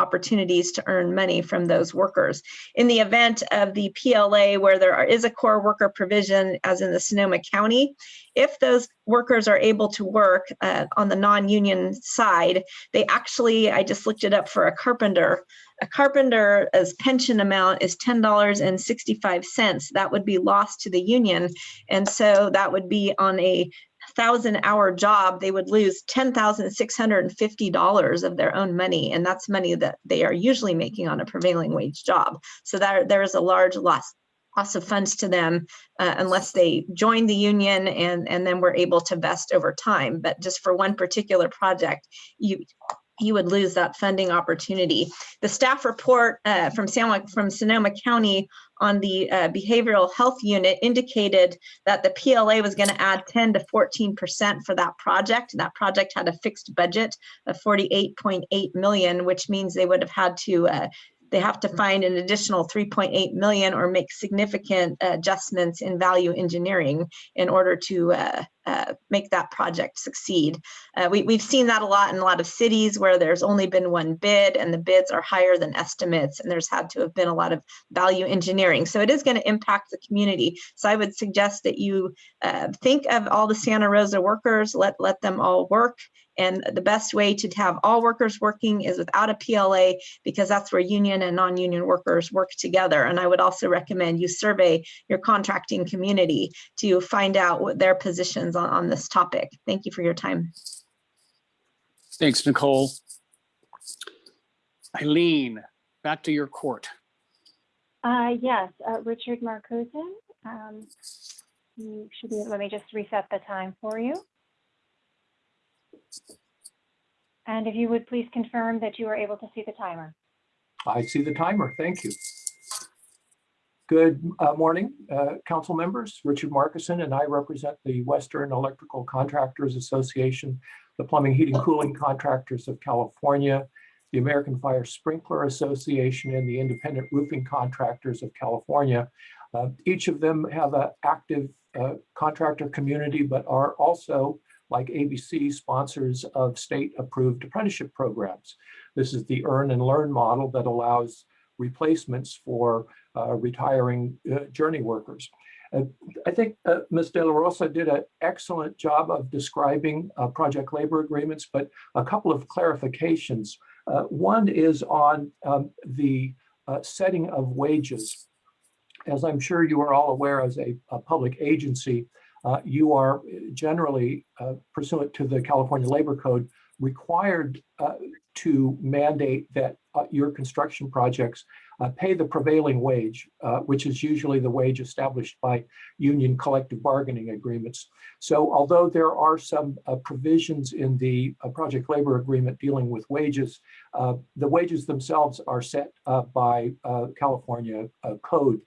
opportunities to earn money from those workers. In the event of the PLA where there are, is a core worker provision, as in the Sonoma County, if those workers are able to work uh, on the non-union side, they actually, I just looked it up for a carpenter, a carpenter's pension amount is $10.65. That would be lost to the union. And so that would be on a thousand hour job, they would lose $10,650 of their own money. And that's money that they are usually making on a prevailing wage job. So there, there is a large loss loss of funds to them uh, unless they join the union and, and then we're able to vest over time. But just for one particular project, you you would lose that funding opportunity. The staff report uh, from, San, from Sonoma County on the uh, behavioral health unit indicated that the PLA was going to add 10 to 14% for that project. That project had a fixed budget of 48.8 million, which means they would have had to uh, they have to find an additional 3.8 million or make significant adjustments in value engineering in order to uh, uh, make that project succeed. Uh, we, we've seen that a lot in a lot of cities where there's only been one bid and the bids are higher than estimates and there's had to have been a lot of value engineering. So it is going to impact the community. So I would suggest that you uh, think of all the Santa Rosa workers, let, let them all work and the best way to have all workers working is without a PLA because that's where union and non-union workers work together. And I would also recommend you survey your contracting community to find out what their positions on, on this topic. Thank you for your time. Thanks, Nicole. Eileen, back to your court. Uh, yes, uh, Richard Markuson. Um, you should be, let me just reset the time for you. And if you would please confirm that you are able to see the timer. I see the timer. Thank you. Good uh, morning, uh, council members. Richard Markuson and I represent the Western Electrical Contractors Association, the Plumbing, Heating, Cooling Contractors of California, the American Fire Sprinkler Association, and the Independent Roofing Contractors of California. Uh, each of them have an active uh, contractor community, but are also like ABC sponsors of state approved apprenticeship programs. This is the earn and learn model that allows replacements for uh, retiring uh, journey workers. Uh, I think uh, Ms. De La Rosa did an excellent job of describing uh, project labor agreements, but a couple of clarifications. Uh, one is on um, the setting of wages. As I'm sure you are all aware as a, a public agency, uh, you are generally uh, pursuant to the California Labor Code required uh, to mandate that uh, your construction projects uh, pay the prevailing wage, which is usually the wage established by union collective bargaining agreements. So although there are some provisions in the project labor agreement dealing with wages, the wages themselves are set by California code.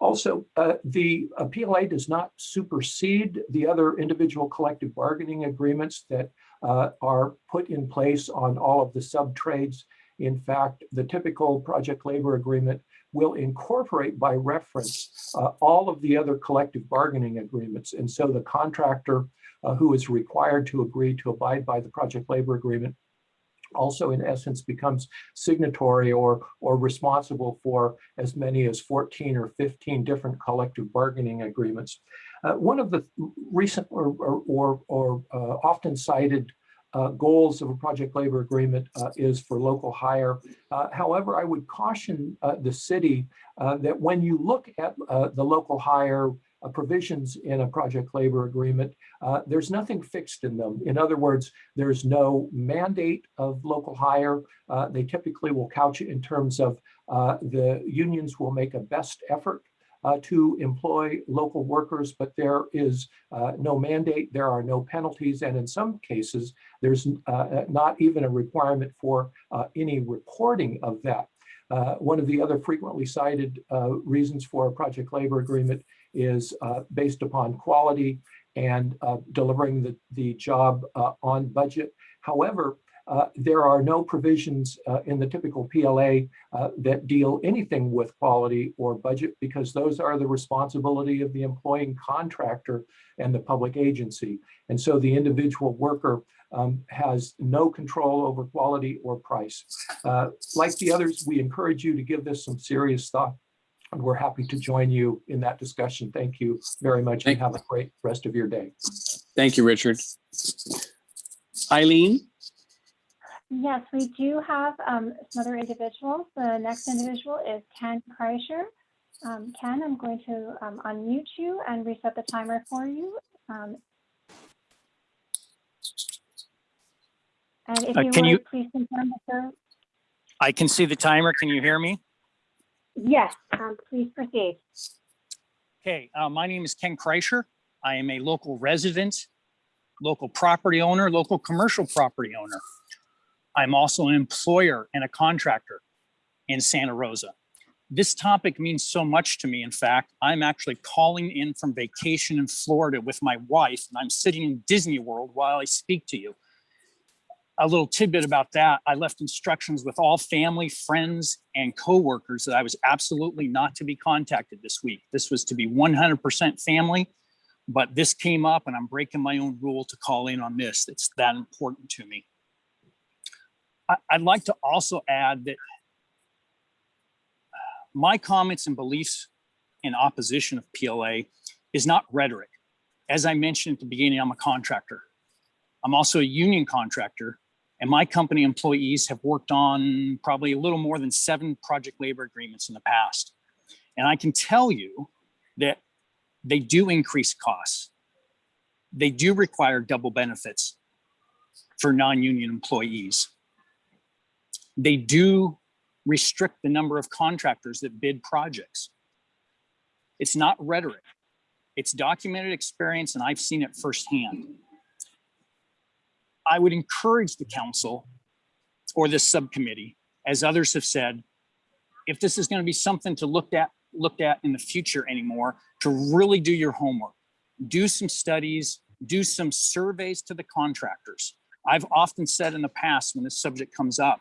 Also, uh, the uh, PLA does not supersede the other individual collective bargaining agreements that uh, are put in place on all of the sub-trades. In fact, the typical project labor agreement will incorporate by reference uh, all of the other collective bargaining agreements. And so the contractor uh, who is required to agree to abide by the project labor agreement also in essence becomes signatory or or responsible for as many as 14 or 15 different collective bargaining agreements. Uh, one of the recent or, or, or, uh, often cited uh, goals of a project labor agreement uh, is for local hire. Uh, however, I would caution uh, the city that when you look at the local hire uh, provisions in a project labor agreement, uh, there's nothing fixed in them. In other words, there's no mandate of local hire. Uh, they typically will couch it in terms of uh, the unions will make a best effort uh, to employ local workers, but there is uh, no mandate, there are no penalties, and in some cases, there's not even a requirement for any reporting of that. Uh, one of the other frequently cited uh, reasons for a project labor agreement is uh, based upon quality. and uh, delivering the, the job uh, on budget. However, uh, there are no provisions uh, in the typical PLA uh, that deal anything with quality or budget because those are the responsibility of the employing contractor and the public agency. And so the individual worker um, has no control over quality or price. Like the others, we encourage you to give this some serious thought. And we're happy to join you in that discussion. Thank you very much and have a great rest of your day. Thank you, Richard. Eileen? Yes, we do have um, some other individuals. The next individual is Ken Kreischer. Um, Ken, I'm going to um, unmute you and reset the timer for you. Um, And if Uh, you can you- please confirm that you're, I can see the timer. Can you hear me? Yes, um, please proceed. Okay, uh, my name is Ken Kreischer. I am a local resident, local property owner, local commercial property owner. I'm also an employer and a contractor in Santa Rosa. This topic means so much to me. In fact, I'm actually calling in from vacation in Florida with my wife, and I'm sitting in Disney World while I speak to you. A little tidbit about that, I left instructions with all family, friends, and coworkers that I was absolutely not to be contacted this week. This was to be 100% family, but this came up and I'm breaking my own rule to call in on this. It's that important to me. I- I'd like to also add that uh, my comments and beliefs in opposition of PLA is not rhetoric. As I mentioned at the beginning, I'm a contractor. I'm also a union contractor and my company employees have worked on probably a little more than seven project labor agreements in the past. And I can tell you that they do increase costs. They do require double benefits for non-union employees. They do restrict the number of contractors that bid projects. It's not rhetoric. It's documented experience and I've seen it firsthand. I would encourage the council or this subcommittee, as others have said, if this is going to be something to look at, looked at in the future anymore, to really do your homework, do some studies, do some surveys to the contractors. I've often said in the past when this subject comes up,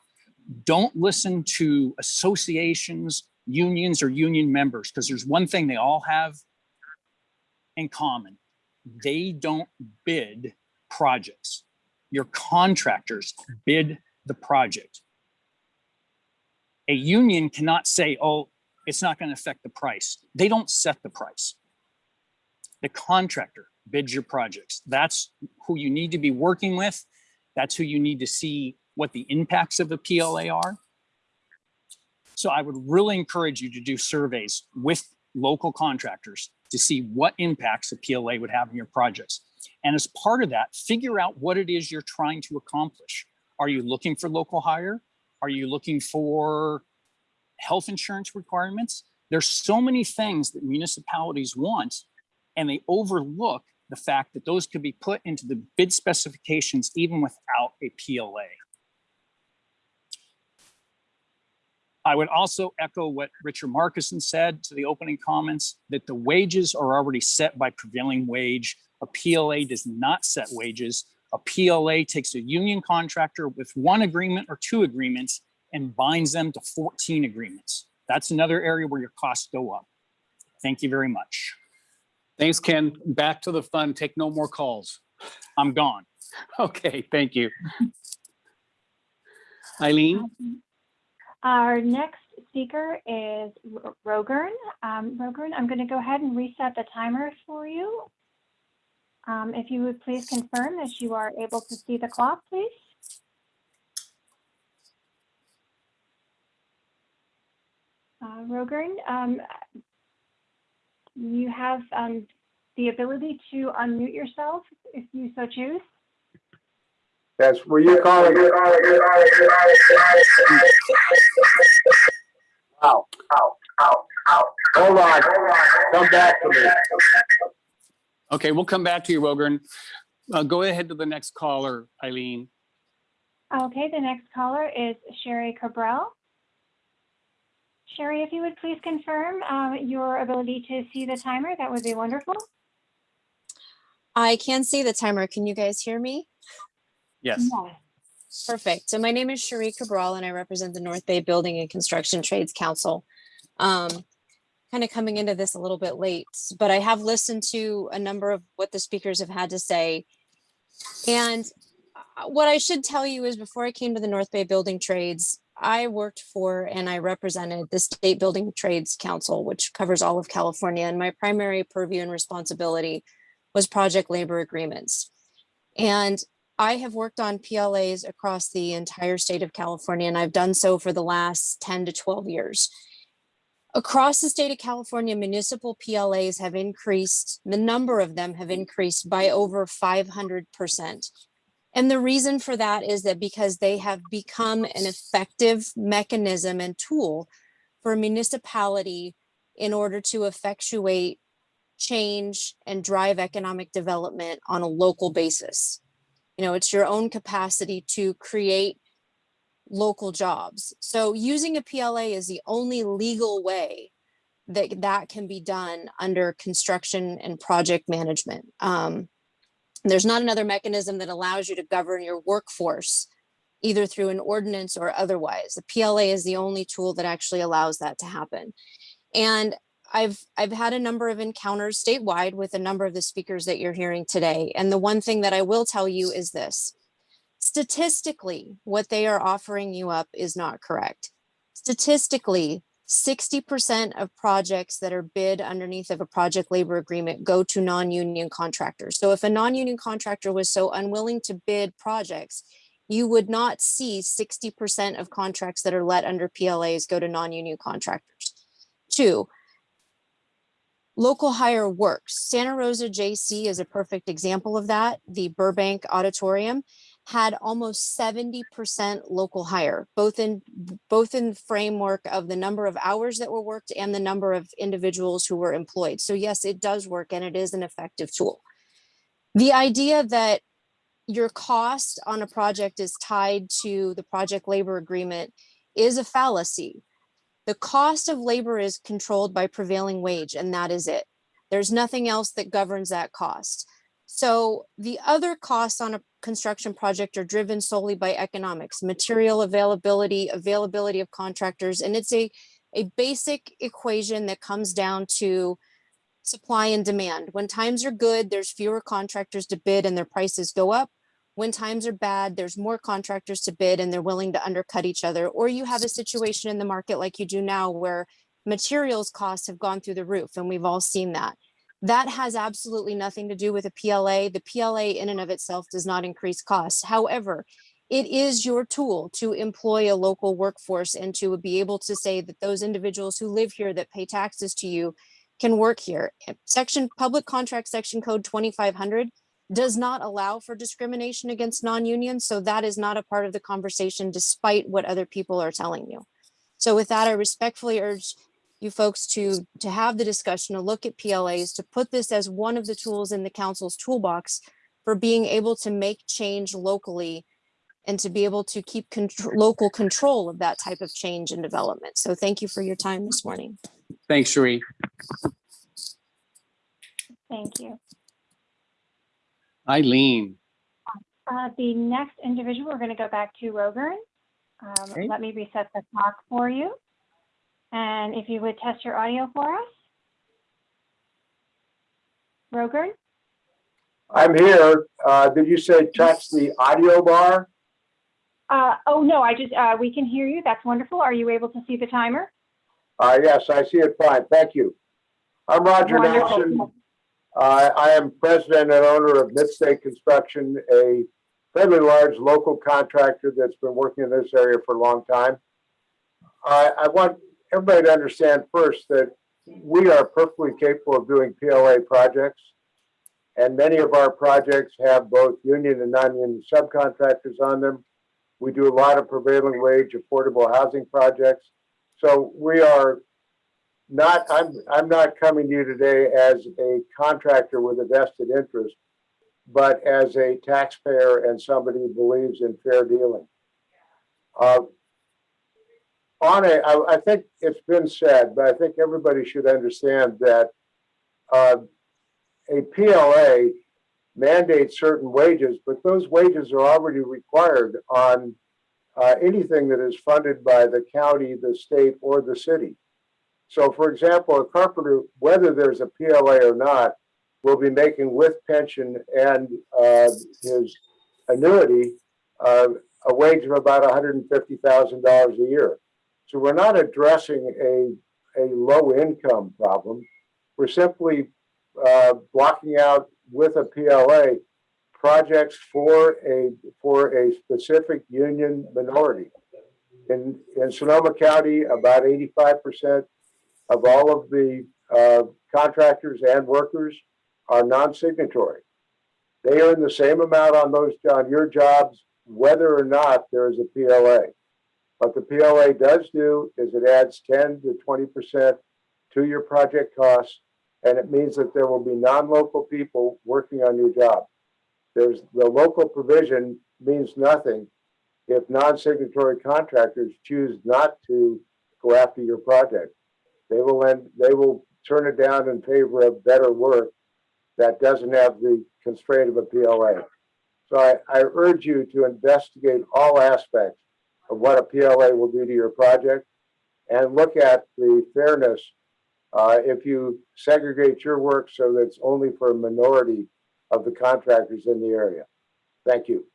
don't listen to associations, unions, or union members, because there's one thing they all have in common. They don't bid projects your contractors bid the project. A union cannot say, oh, it's not going to affect the price. They don't set the price. The contractor bids your projects. That's who you need to be working with. That's who you need to see what the impacts of the PLA are. So I would really encourage you to do surveys with local contractors to see what impacts the PLA would have in your projects. And as part of that, figure out what it is you're trying to accomplish. Are you looking for local hire? Are you looking for health insurance requirements? There's so many things that municipalities want and they overlook the fact that those could be put into the bid specifications even without a PLA. I would also echo what Richard Markuson said to the opening comments, that the wages are already set by prevailing wage. A PLA does not set wages. A PLA takes a union contractor with one agreement or two agreements and binds them to 14 agreements. That's another area where your costs go up. Thank you very much. Thanks, Ken. Back to the fun. Take no more calls. I'm gone. Okay, thank you. Eileen? Our next speaker is R- Rogern. Um, Rogern, I'm going to go ahead and reset the timer for you. Um, if you would please confirm that you are able to see the clock, please. Uh, Rogern, um, you have um, the ability to unmute yourself if you so choose. Yes, were you calling? Ow, ow, ow, ow. Hold on, come back to me. Okay, we'll come back to you, Rogern. Uh, go ahead to the next caller, Eileen. Okay, the next caller is Sherry Cabral. Sherry, if you would please confirm um, your ability to see the timer, that would be wonderful. I can see the timer. Can you guys hear me? Yes. Perfect. So my name is Sherry Cabral and I represent the North Bay Building and Construction Trades Council. Um, kind of coming into this a little bit late, but I have listened to a number of what the speakers have had to say. And uh, what I should tell you is before I came to the North Bay Building Trades, I worked for and I represented the State Building Trades Council, which covers all of California. And my primary purview and responsibility was project labor agreements. And I have worked on PLAs across the entire state of California, and I've done so for the last 10 to 12 years. Across the state of California, municipal PLAs have increased, the number of them have increased by over 500%. And the reason for that is that because they have become an effective mechanism and tool for a municipality in order to effectuate change and drive economic development on a local basis. You know, it's your own capacity to create local jobs. So using a PLA is the only legal way that that can be done under construction and project management. Um, there's not another mechanism that allows you to govern your workforce either through an ordinance or otherwise. The PLA is the only tool that actually allows that to happen. And I've I've had a number of encounters statewide with a number of the speakers that you're hearing today. And the one thing that I will tell you is this. Statistically, what they are offering you up is not correct. Statistically, 60% of projects that are bid underneath of a project labor agreement go to non-union contractors. So if a non-union contractor was so unwilling to bid projects, you would not see 60% of contracts that are let under PLAs go to non-union contractors. Two, local hire works. Santa Rosa JC is a perfect example of that. The Burbank Auditorium had almost 70% local hire, both in both in framework of the number of hours that were worked and the number of individuals who were employed. So yes, it does work and it is an effective tool. The idea that your cost on a project is tied to the project labor agreement is a fallacy. The cost of labor is controlled by prevailing wage and that is it. There's nothing else that governs that cost. So the other costs on a construction project are driven solely by economics, material availability, availability of contractors, and it's a, a basic equation that comes down to supply and demand. When times are good, there's fewer contractors to bid and their prices go up. When times are bad, there's more contractors to bid and they're willing to undercut each other. Or you have a situation in the market like you do now where materials costs have gone through the roof and we've all seen that. That has absolutely nothing to do with a PLA. The PLA in and of itself does not increase costs. However, it is your tool to employ a local workforce and to be able to say that those individuals who live here that pay taxes to you can work here. Eh, section Public Contract Section Code 2500 does not allow for discrimination against non-unions. So that is not a part of the conversation despite what other people are telling you. So with that, I respectfully urge you folks to to have the discussion to look at PLAs to put this as one of the tools in the council's toolbox for being able to make change locally and to be able to keep contr- local control of that type of change and development. So thank you for your time this morning. Thanks, Cherie. Thank you. Eileen. Uh, The next individual, we're going to go back to Rogan. Um, Okay. Let me reset the clock for you. And if you would test your audio for us. Rogan, I'm here. Uh, did you say touch the audio bar? uh, oh, no, I just, uh, we can hear you. That's wonderful. Are you able to see the timer? Uh, yes, I see it fine. Thank you. I'm Roger Wonderful. Nelson. Uh, I am president and owner of Midstate Construction, a fairly large local contractor that's been working in this area for a long time. I, I want everybody to understand first that we are perfectly capable of doing PLA projects. And many of our projects have both union and non-union subcontractors on them. We do a lot of prevailing wage affordable housing projects. So we are not, I'm, I'm not coming to you today as a contractor with a vested interest, but as a taxpayer and somebody who believes in fair dealing. Uh, on a, I, I think it's been said, but I think everybody should understand that uh, a PLA mandates certain wages, but those wages are already required on uh, anything that is funded by the county, the state, or the city. So for example, a carpenter, whether there's a PLA or not, will be making with pension and uh, his annuity uh, a wage of about $150,000 a year. So we're not addressing a, a low income problem. We're simply uh, blocking out with a PLA projects for a for a specific union minority. In in Sonoma County, about 85% of all of the uh, contractors and workers are non-signatory. They earn the same amount on those on your jobs, whether or not there is a PLA. What the PLA does do is it adds 10 to 20% to your project costs, and it means that there will be non-local people working on your job. There's the local provision means nothing if non-signatory contractors choose not to go after your project. They will end, they will turn it down in favor of better work that doesn't have the constraint of a PLA. So I, I urge you to investigate all aspects of what a PLA will do to your project and look at the fairness uh, if you segregate your work so that it's only for a minority of the contractors in the area. Thank you.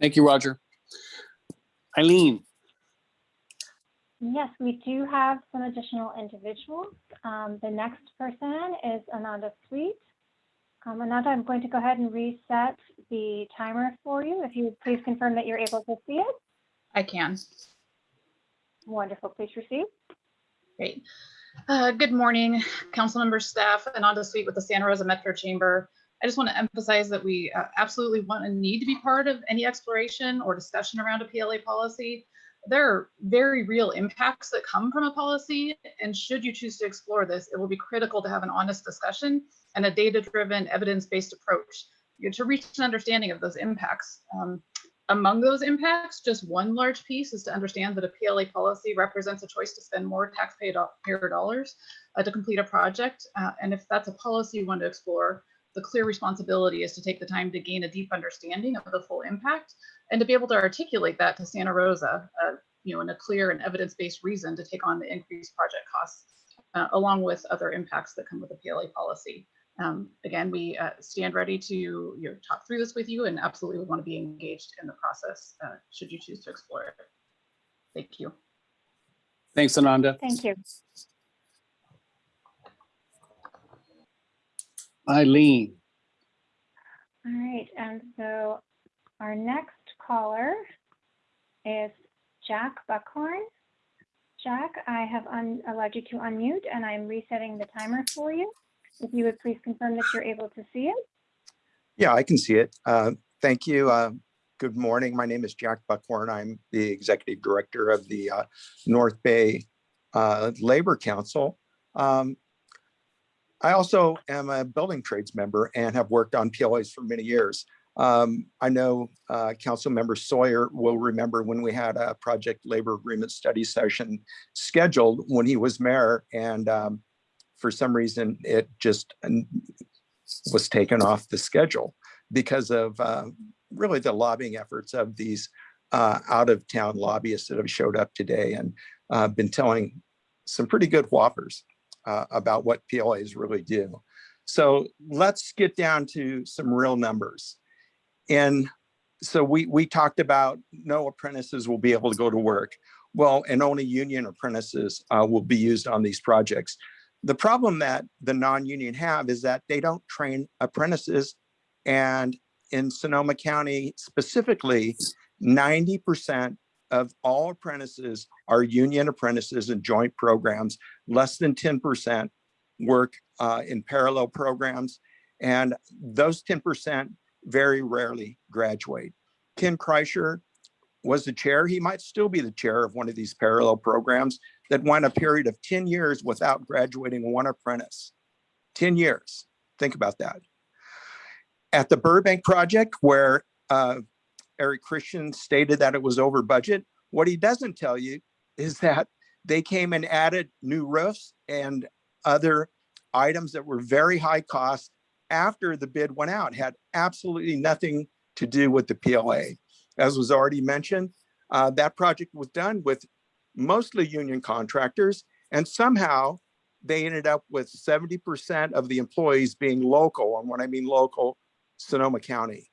Thank you, Roger. Eileen, Yes, we do have some additional individuals. Um, the next person is Ananda Sweet. Um, Ananda, I'm going to go ahead and reset the timer for you. If you would please confirm that you're able to see it. I can. Wonderful, please proceed. Great. Uh, Good morning, council members, staff, Ananda Sweet with the Santa Rosa Metro Chamber. I just want to emphasize that we uh, absolutely want and need to be part of any exploration or discussion around a PLA policy. There are very real impacts that come from a policy, and should you choose to explore this, it will be critical to have an honest discussion and a data-driven, evidence-based approach to reach an understanding of those impacts. Um, among those impacts, just one large piece is to understand that a PLA policy represents a choice to spend more taxpayer dollars uh, to complete a project. Uh, and if that's a policy you want to explore, the clear responsibility is to take the time to gain a deep understanding of the full impact and to be able to articulate that to Santa Rosa, uh, you know, in a clear and evidence-based reason to take on the increased project costs, uh, along with other impacts that come with a PLA policy. Um, again, we uh, stand ready to you know, talk through this with you and absolutely would want to be engaged in the process uh, should you choose to explore it. Thank you. thanks, Ananda. Thank you. Eileen, All right, and so our next caller is Jack Buckhorn. Jack, I have un- allowed you to unmute and I'm resetting the timer for you. If you would please confirm that you're able to see it. Yeah, I can see it. Uh, Thank you. Uh, Good morning. My name is Jack Buckhorn. I'm the Executive Director of the uh, North Bay uh, Labor Council. Um, I also am a building trades member and have worked on PLAs for many years. Um, I know uh, Council Member Sawyer will remember when we had a project labor agreement study session scheduled when he was mayor and um, for some reason it just was taken off the schedule because of uh, really the lobbying efforts of these uh, out of town lobbyists that have showed up today and uh, been telling some pretty good whoppers uh, about what PLAs really do. So let's get down to some real numbers. And so we, we talked about no apprentices will be able to go to work. Well, and only union apprentices uh, will be used on these projects. The problem that the non-union have is that they don't train apprentices. And in Sonoma County specifically, 90% of all apprentices are union apprentices in joint programs. Less than 10% work uh, in parallel programs. And those 10% very rarely graduate. Ken Kreischer was the chair. He might still be the chair of one of these parallel programs that went a period of 10 years without graduating one apprentice. 10 years. Think about that. At the Burbank project, where uh, Eric Christen stated that it was over budget, what he doesn't tell you is that they came and added new roofs and other items that were very high cost after the bid went out, had absolutely nothing to do with the PLA. As was already mentioned, uh, that project was done with mostly union contractors and somehow they ended up with 70% of the employees being local. And when I mean local, Sonoma County.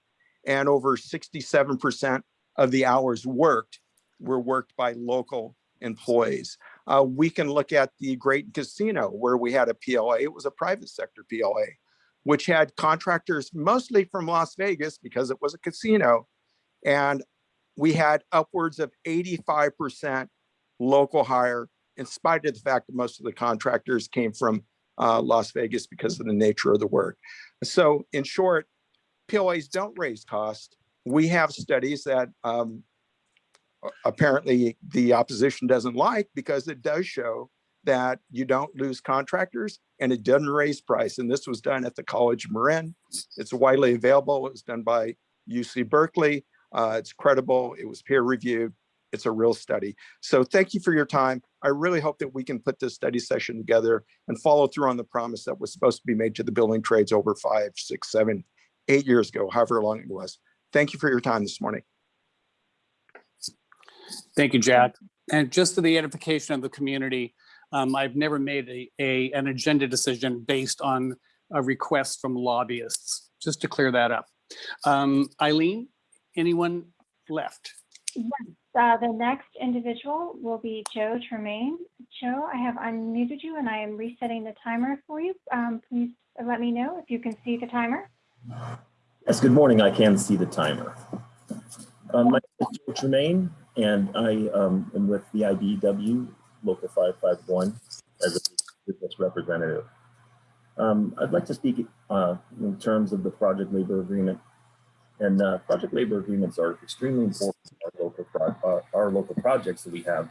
And over 67% of the hours worked were worked by local employees. Uh, we can look at the Graton Casino where we had a PLA. It was a private sector PLA, which had contractors mostly from Las Vegas because it was a casino. And we had upwards of 85% local hire in spite of the fact that most of the contractors came from uh, Las Vegas because of the nature of the work. So in short, PLAs don't raise cost. We have studies that um, apparently the opposition doesn't like because it does show that you don't lose contractors and it doesn't raise price. And this was done at the College of Marin. It's widely available. It was done by UC Berkeley. Uh, it's credible. It was peer reviewed. It's a real study. So thank you for your time. I really hope that we can put this study session together and follow through on the promise that was supposed to be made to the building trades over five, six, seven, eight years ago, however long it was. Thank you for your time this morning. Thank you, Jack. And just to the edification of the community, um, I've never made a, a, an agenda decision based on a request from lobbyists, just to clear that up. Um, Eileen, anyone left? Yes, uh, the next individual will be Joe Tremaine. Joe, I have unmuted you and I am resetting the timer for you. Um, please let me know if you can see the timer. Yes, good morning. I can see the timer. Um, my name is Joe Tremaine, and I um, am with the IBEW Local 551 as a business representative. Um, I'd like to speak uh, in terms of the project labor agreement. And uh, project labor agreements are extremely important to our local, our, our local projects that we have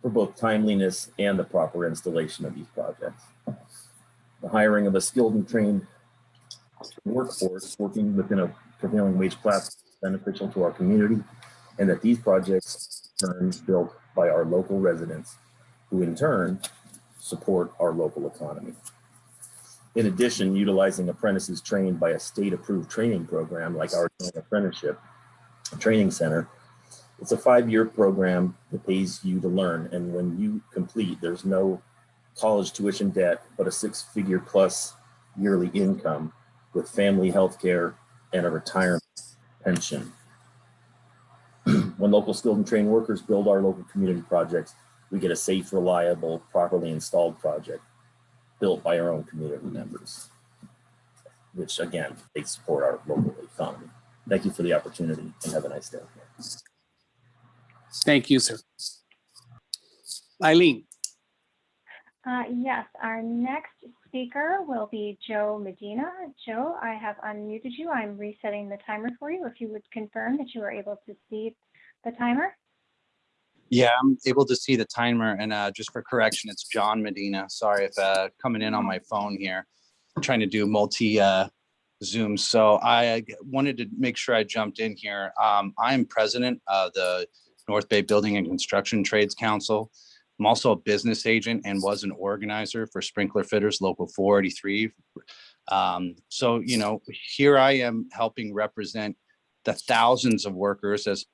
for both timeliness and the proper installation of these projects. The hiring of a skilled and trained workforce working within a prevailing wage class beneficial to our community and that these projects turn built by our local residents who in turn support our local economy. In addition, utilizing apprentices trained by a state approved training program like our apprenticeship training center, it's a five-year program that pays you to learn. And when you complete, there's no college tuition debt, but a six figure plus yearly income with family health care and a retirement pension. when local skilled and trained workers build our local community projects, we get a safe, reliable, properly installed project built by our own community members, which again, they support our local economy. Thank you for the opportunity and have a nice day. Thank you, sir. Eileen. Uh, yes, our next speaker will be Joe Medina. Joe, I have unmuted you. I'm resetting the timer for you. If you would confirm that you are able to see the timer. Yeah, I'm able to see the timer and uh, just for correction, it's John Medina. Sorry if uh, coming in on my phone here. I'm trying to do multi uh, Zoom. So I wanted to make sure I jumped in here. Um, I'm president of the North Bay Building and Construction Trades Council. I'm also a business agent and was an organizer for Sprinkler Fitters Local 483. Um, so, you know, here I am helping represent the thousands of workers as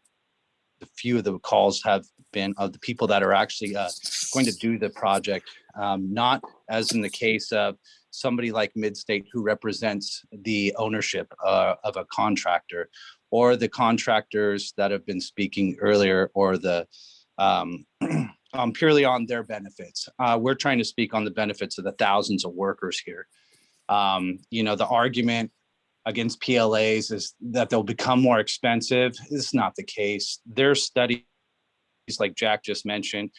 a few of the calls have been of the people that are actually uh, going to do the project, um, not as in the case of somebody like Midstate who represents the ownership uh, of a contractor or the contractors that have been speaking earlier or the um, um, purely on their benefits. Uh, we're trying to speak on the benefits of the thousands of workers here. Um, you know, the argument against PLAs is that they'll become more expensive. It's not the case. There's studies like Jack just mentioned,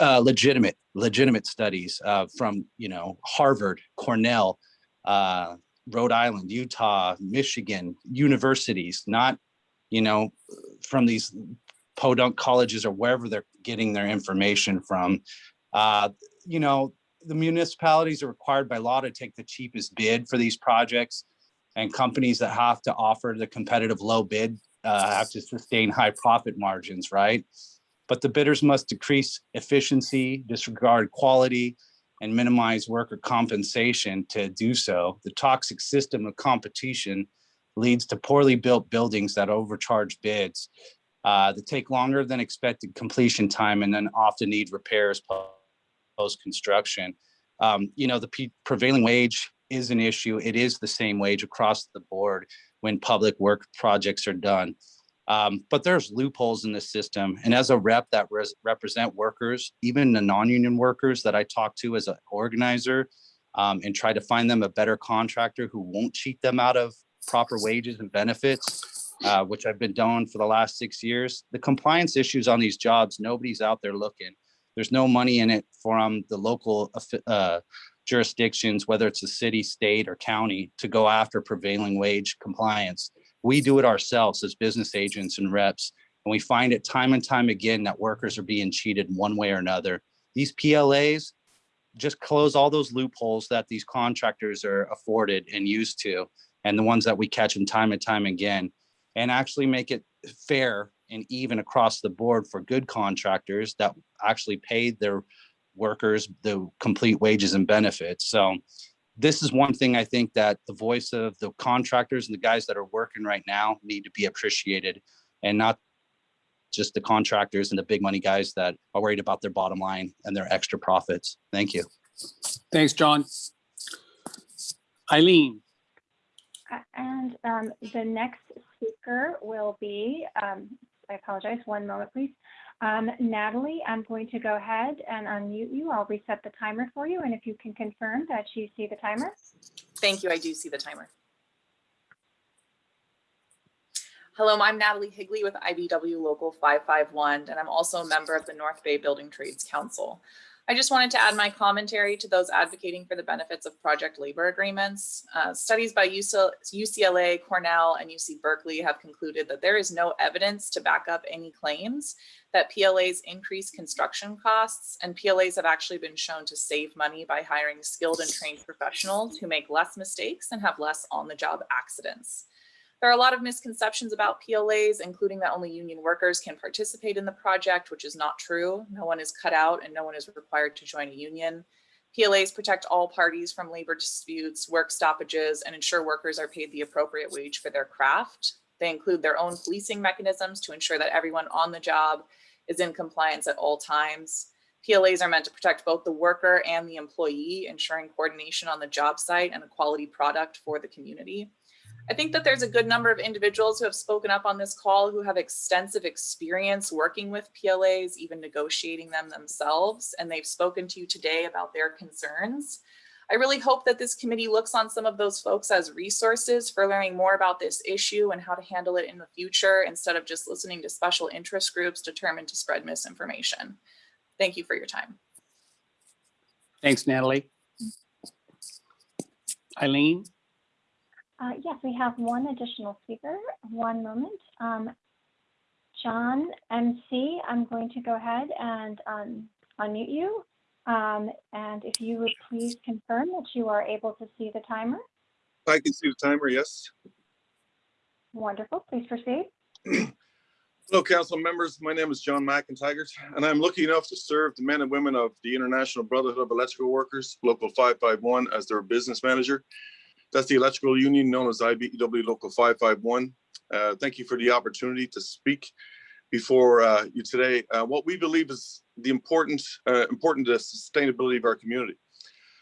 uh, legitimate, legitimate studies uh, from, you know, Harvard, Cornell, uh, Rhode Island, Utah, Michigan, universities, not, you know, from these podunk colleges or wherever they're getting their information from. Uh, you know, the municipalities are required by law to take the cheapest bid for these projects and companies that have to offer the competitive low bid uh, have to sustain high profit margins, right? But the bidders must decrease efficiency, disregard quality, and minimize worker compensation to do so. The toxic system of competition leads to poorly built buildings that overcharge bids uh, that take longer than expected completion time and then often need repairs post-construction. Um, you know, the prevailing wage is an issue. It is the same wage across the board when public work projects are done. Um, but there's loopholes in the system. And as a rep that res- represent workers, even the non-union workers that I talk to as an organizer, um, and try to find them a better contractor who won't cheat them out of proper wages and benefits, uh, which I've been doing for the last six years. The compliance issues on these jobs, nobody's out there looking. There's no money in it from the local uh, jurisdictions, whether it's a city, state, or county, to go after prevailing wage compliance. We do it ourselves as business agents and reps, and we find it time and time again that workers are being cheated one way or another. These PLAs just close all those loopholes that these contractors are afforded and used to, and the ones that we catch them time and time again, and actually make it fair and even across the board for good contractors that actually paid their workers the complete wages and benefits. So this is one thing I think that the voice of the contractors and the guys that are working right now need to be appreciated and not just the contractors and the big money guys that are worried about their bottom line and their extra profits. Thank you. Thanks, John. Eileen, And um, the next speaker will be, um, I apologize, one moment, please. Um, Natalie, I'm going to go ahead and unmute you. I'll reset the timer for you, and if you can confirm that you see the timer. Thank you. I do see the timer. Hello, I'm Natalie Higley with IBEW Local 551, and I'm also a member of the North Bay Building Trades Council. I just wanted to add my commentary to those advocating for the benefits of project labor agreements. Uh, studies by UCLA, Cornell, and UC Berkeley have concluded that there is no evidence to back up any claims that PLAs increase construction costs, and PLAs have actually been shown to save money by hiring skilled and trained professionals who make less mistakes and have less on-the-job accidents. There are a lot of misconceptions about PLAs, including that only union workers can participate in the project, which is not true. No one is cut out and no one is required to join a union. PLAs protect all parties from labor disputes, work stoppages, and ensure workers are paid the appropriate wage for their craft. They include their own policing mechanisms to ensure that everyone on the job is in compliance at all times. PLAs are meant to protect both the worker and the employee, ensuring coordination on the job site and a quality product for the community. I think that there's a good number of individuals who have spoken up on this call who have extensive experience working with PLAs, even negotiating them themselves, and they've spoken to you today about their concerns. I really hope that this committee looks on some of those folks as resources for learning more about this issue and how to handle it in the future instead of just listening to special interest groups determined to spread misinformation. Thank you for your time. thanks, Natalie. Eileen, Uh, Yes, we have one additional speaker. One moment. Um, John MC, I'm going to go ahead and um, unmute you. Um, And if you would please confirm that you are able to see the timer. I can see the timer, yes. Wonderful. Please proceed. Hello, council members. My name is John McIntyre, and I'm lucky enough to serve the men and women of the International Brotherhood of Electrical Workers, Local 551, as their business manager. That's the electrical union known as IBEW Local 551. Uh, Thank you for the opportunity to speak before uh, you today. Uh, What we believe is the important, uh, important to sustainability of our community.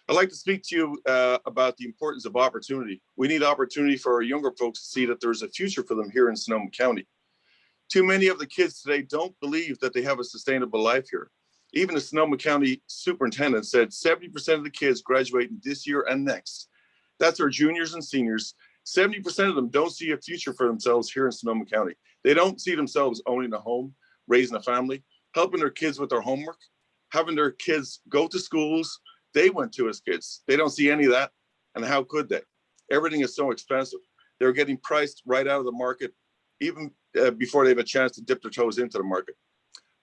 I'd like to speak to you uh, about the importance of opportunity. We need opportunity for our younger folks to see that there's a future for them here in Sonoma County. Too many of the kids today don't believe that they have a sustainable life here. Even the Sonoma County superintendent said 70% of the kids graduating this year and next. That's our juniors and seniors. 70% of them don't see a future for themselves here in Sonoma County. They don't see themselves owning a home, raising a family, helping their kids with their homework, having their kids go to schools they went to as kids. They don't see any of that. And how could they? Everything is so expensive. They're getting priced right out of the market, even uh, before they have a chance to dip their toes into the market.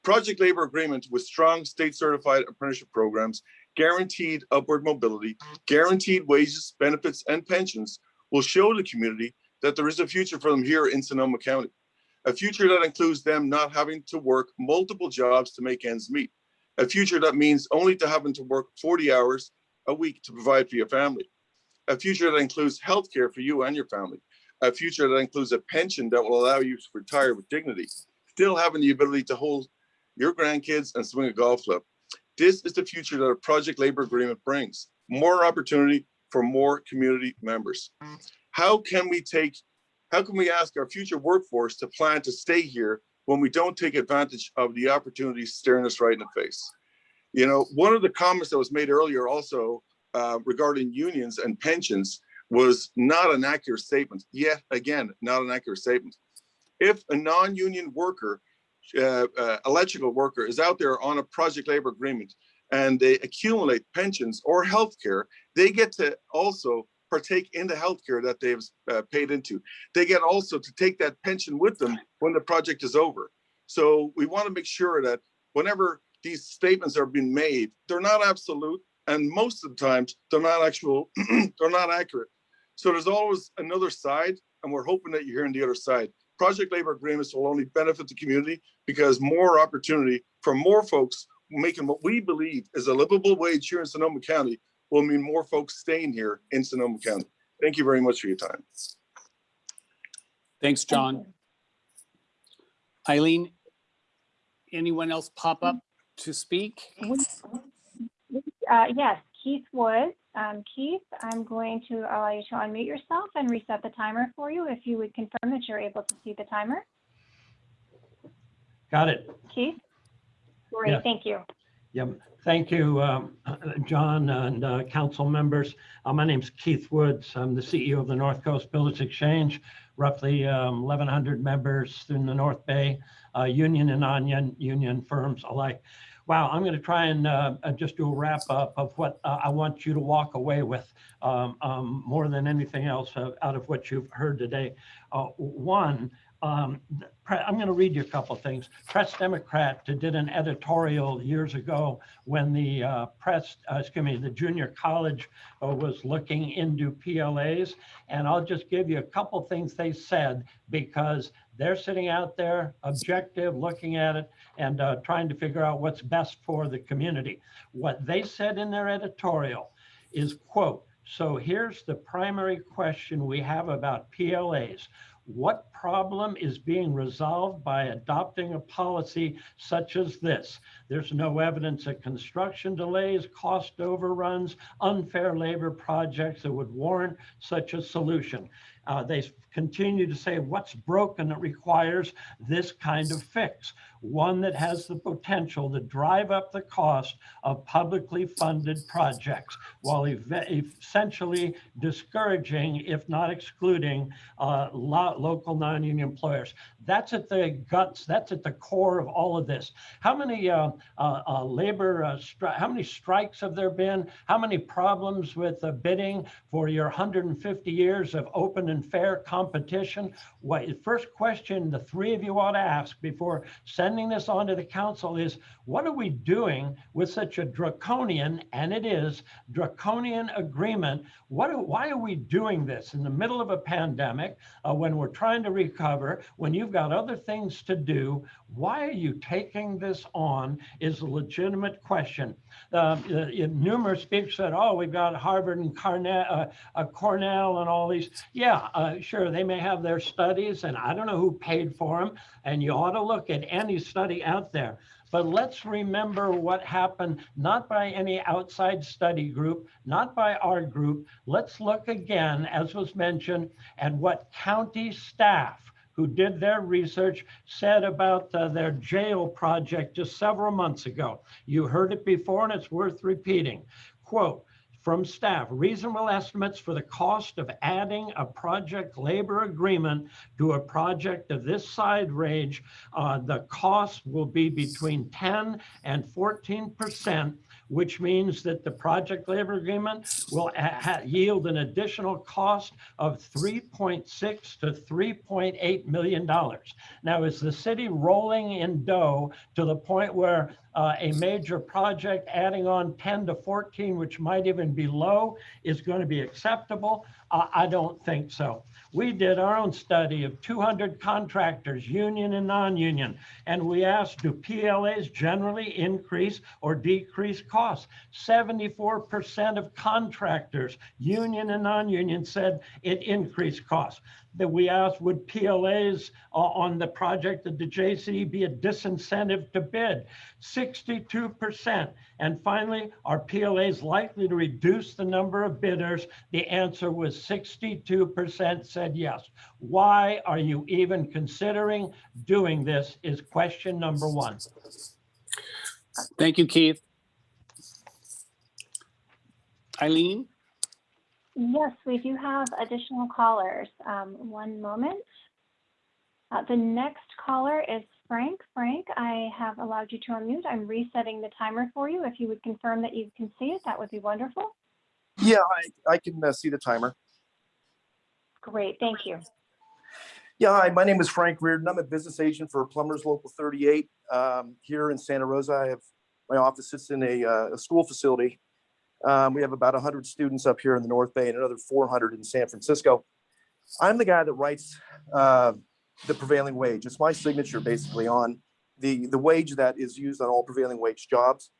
Project labor agreement with strong state certified apprenticeship programs, guaranteed upward mobility, guaranteed wages, benefits, and pensions will show the community that there is a future for them here in Sonoma County. A future that includes them not having to work multiple jobs to make ends meet. a future that means only to having to work 40 hours a week to provide for your family, a future that includes healthcare for you and your family, a future that includes a pension that will allow you to retire with dignity, still having the ability to hold your grandkids and swing a golf club. This is the future that a project labor agreement brings, more opportunity for more community members. How can we take, how can we ask our future workforce to plan to stay here when we don't take advantage of the opportunities staring us right in the face? You know, one of the comments that was made earlier also uh, regarding unions and pensions was not an accurate statement. Yet again, not an accurate statement. If a non-union worker, uh, uh, electrical worker is out there on a project labor agreement and they accumulate pensions or health care, they get to also partake in the health care that they've uh, paid into. They get also to take that pension with them when the project is over. So we want to make sure that whenever these statements are being made, they're not absolute, and most of the times they're not actual, they're not accurate. So there's always another side, and we're hoping that you're hearing the other side. Project labor agreements will only benefit the community because more opportunity for more folks making what we believe is a livable wage here in Sonoma County will mean more folks staying here in Sonoma County. Thank you very much for your time. Thanks, John. Eileen, anyone else pop up to speak? Uh, yes, Keith Woods. Um, Keith, I'm going to allow you to unmute yourself and reset the timer for you if you would confirm that you're able to see the timer. Got it. Keith? Great, Yes. thank you. Yep. Thank you, um, John and uh, council members. Uh, My name's Keith Woods. I'm the CEO of the North Coast Builders Exchange, roughly um, 1,100 members in the North Bay, uh, union and non-union firms alike. Wow, I'm going to try and uh, uh, just do a wrap up of what uh, I want you to walk away with um, um, more than anything else uh, out of what you've heard today. Uh, One, um, I'm going to read you a couple of things. Press Democrat did an editorial years ago when the uh, press, uh, excuse me, the junior college uh, was looking into PLAs. And I'll just give you a couple things they said because they're sitting out there objective, looking at it and uh, trying to figure out what's best for the community. What they said in their editorial is quote, so here's the primary question we have about PLAs. What problem is being resolved by adopting a policy such as this? There's no evidence of construction delays, cost overruns, unfair labor projects that would warrant such a solution. Uh, they continue to say what's broken that requires this kind of fix, one that has the potential to drive up the cost of publicly funded projects while essentially discouraging, if not excluding, uh, lo- local non-union employers. That's at the guts, that's at the core of all of this. How many uh, uh, uh, labor, uh, how many strikes have there been? How many problems with uh, bidding for your 150 years of open and fair competition? What, the first question the three of you ought to ask before sending this on to the council is, what are we doing with such a draconian, and it is, draconian agreement? What, why are we doing this in the middle of a pandemic, uh, when we're trying to recover, when you've got other things to do? Why are you taking this on is a legitimate question. Uh, uh, numerous people said, oh, we've got Harvard and uh, uh, Cornell and all these. Yeah, uh, sure, they may have their studies, and I don't know who paid for them. And you ought to look at any study out there. But let's remember what happened, not by any outside study group, not by our group. Let's look again, as was mentioned, at what county staff who did their research said about uh, their jail project just several months ago. You heard it before and it's worth repeating. Quote, from staff, reasonable estimates for the cost of adding a project labor agreement to a project of this side range, uh, the cost will be between 10 and 14 percent which means that the project labor agreement will yield an additional cost of 3.6 to 3.8 million dollars. Now, is the city rolling in dough to the point where uh, a major project, adding on 10 to 14, which might even be low, is going to be acceptable? Uh, I don't think so. We did our own study of 200 contractors, union and non-union, and we asked, do PLAs generally increase or decrease costs? 74% of contractors, union and non-union, said it increased costs. That we asked, would PLAs uh, on the project of the JCE be a disincentive to bid? 62%. And finally, are PLAs likely to reduce the number of bidders? The answer was 62% said yes. Why are you even considering doing this is question number one. Thank you, Keith. Eileen? Yes, we do have additional callers. Um, one moment. Uh, the next caller is Frank. Frank, I have allowed you to unmute. I'm resetting the timer for you. If you would confirm that you can see it, that would be wonderful. Yeah, I, I can uh, see the timer. Great, thank you. Yeah, hi, my name is Frank Reardon. I'm a business agent for Plumbers Local 38 um, here in Santa Rosa. I have my office sits in a, uh, a school facility. Um, we have about 100 students up here in the North Bay and another 400 in San Francisco. I'm the guy that writes uh, the prevailing wage. It's my signature basically on the, the wage that is used on all prevailing wage jobs.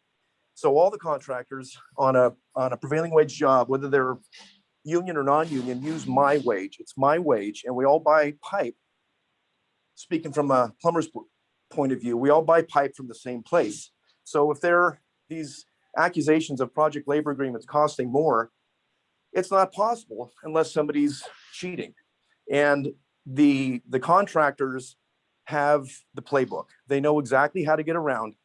So all the contractors on a on a prevailing wage job, whether they're union or non-union, use my wage. It's my wage, and we all buy pipe. Speaking from a plumber's point of view, we all buy pipe from the same place. So if there are these accusations of project labor agreements costing more, it's not possible unless somebody's cheating. And the the contractors have the playbook. They know exactly how to get around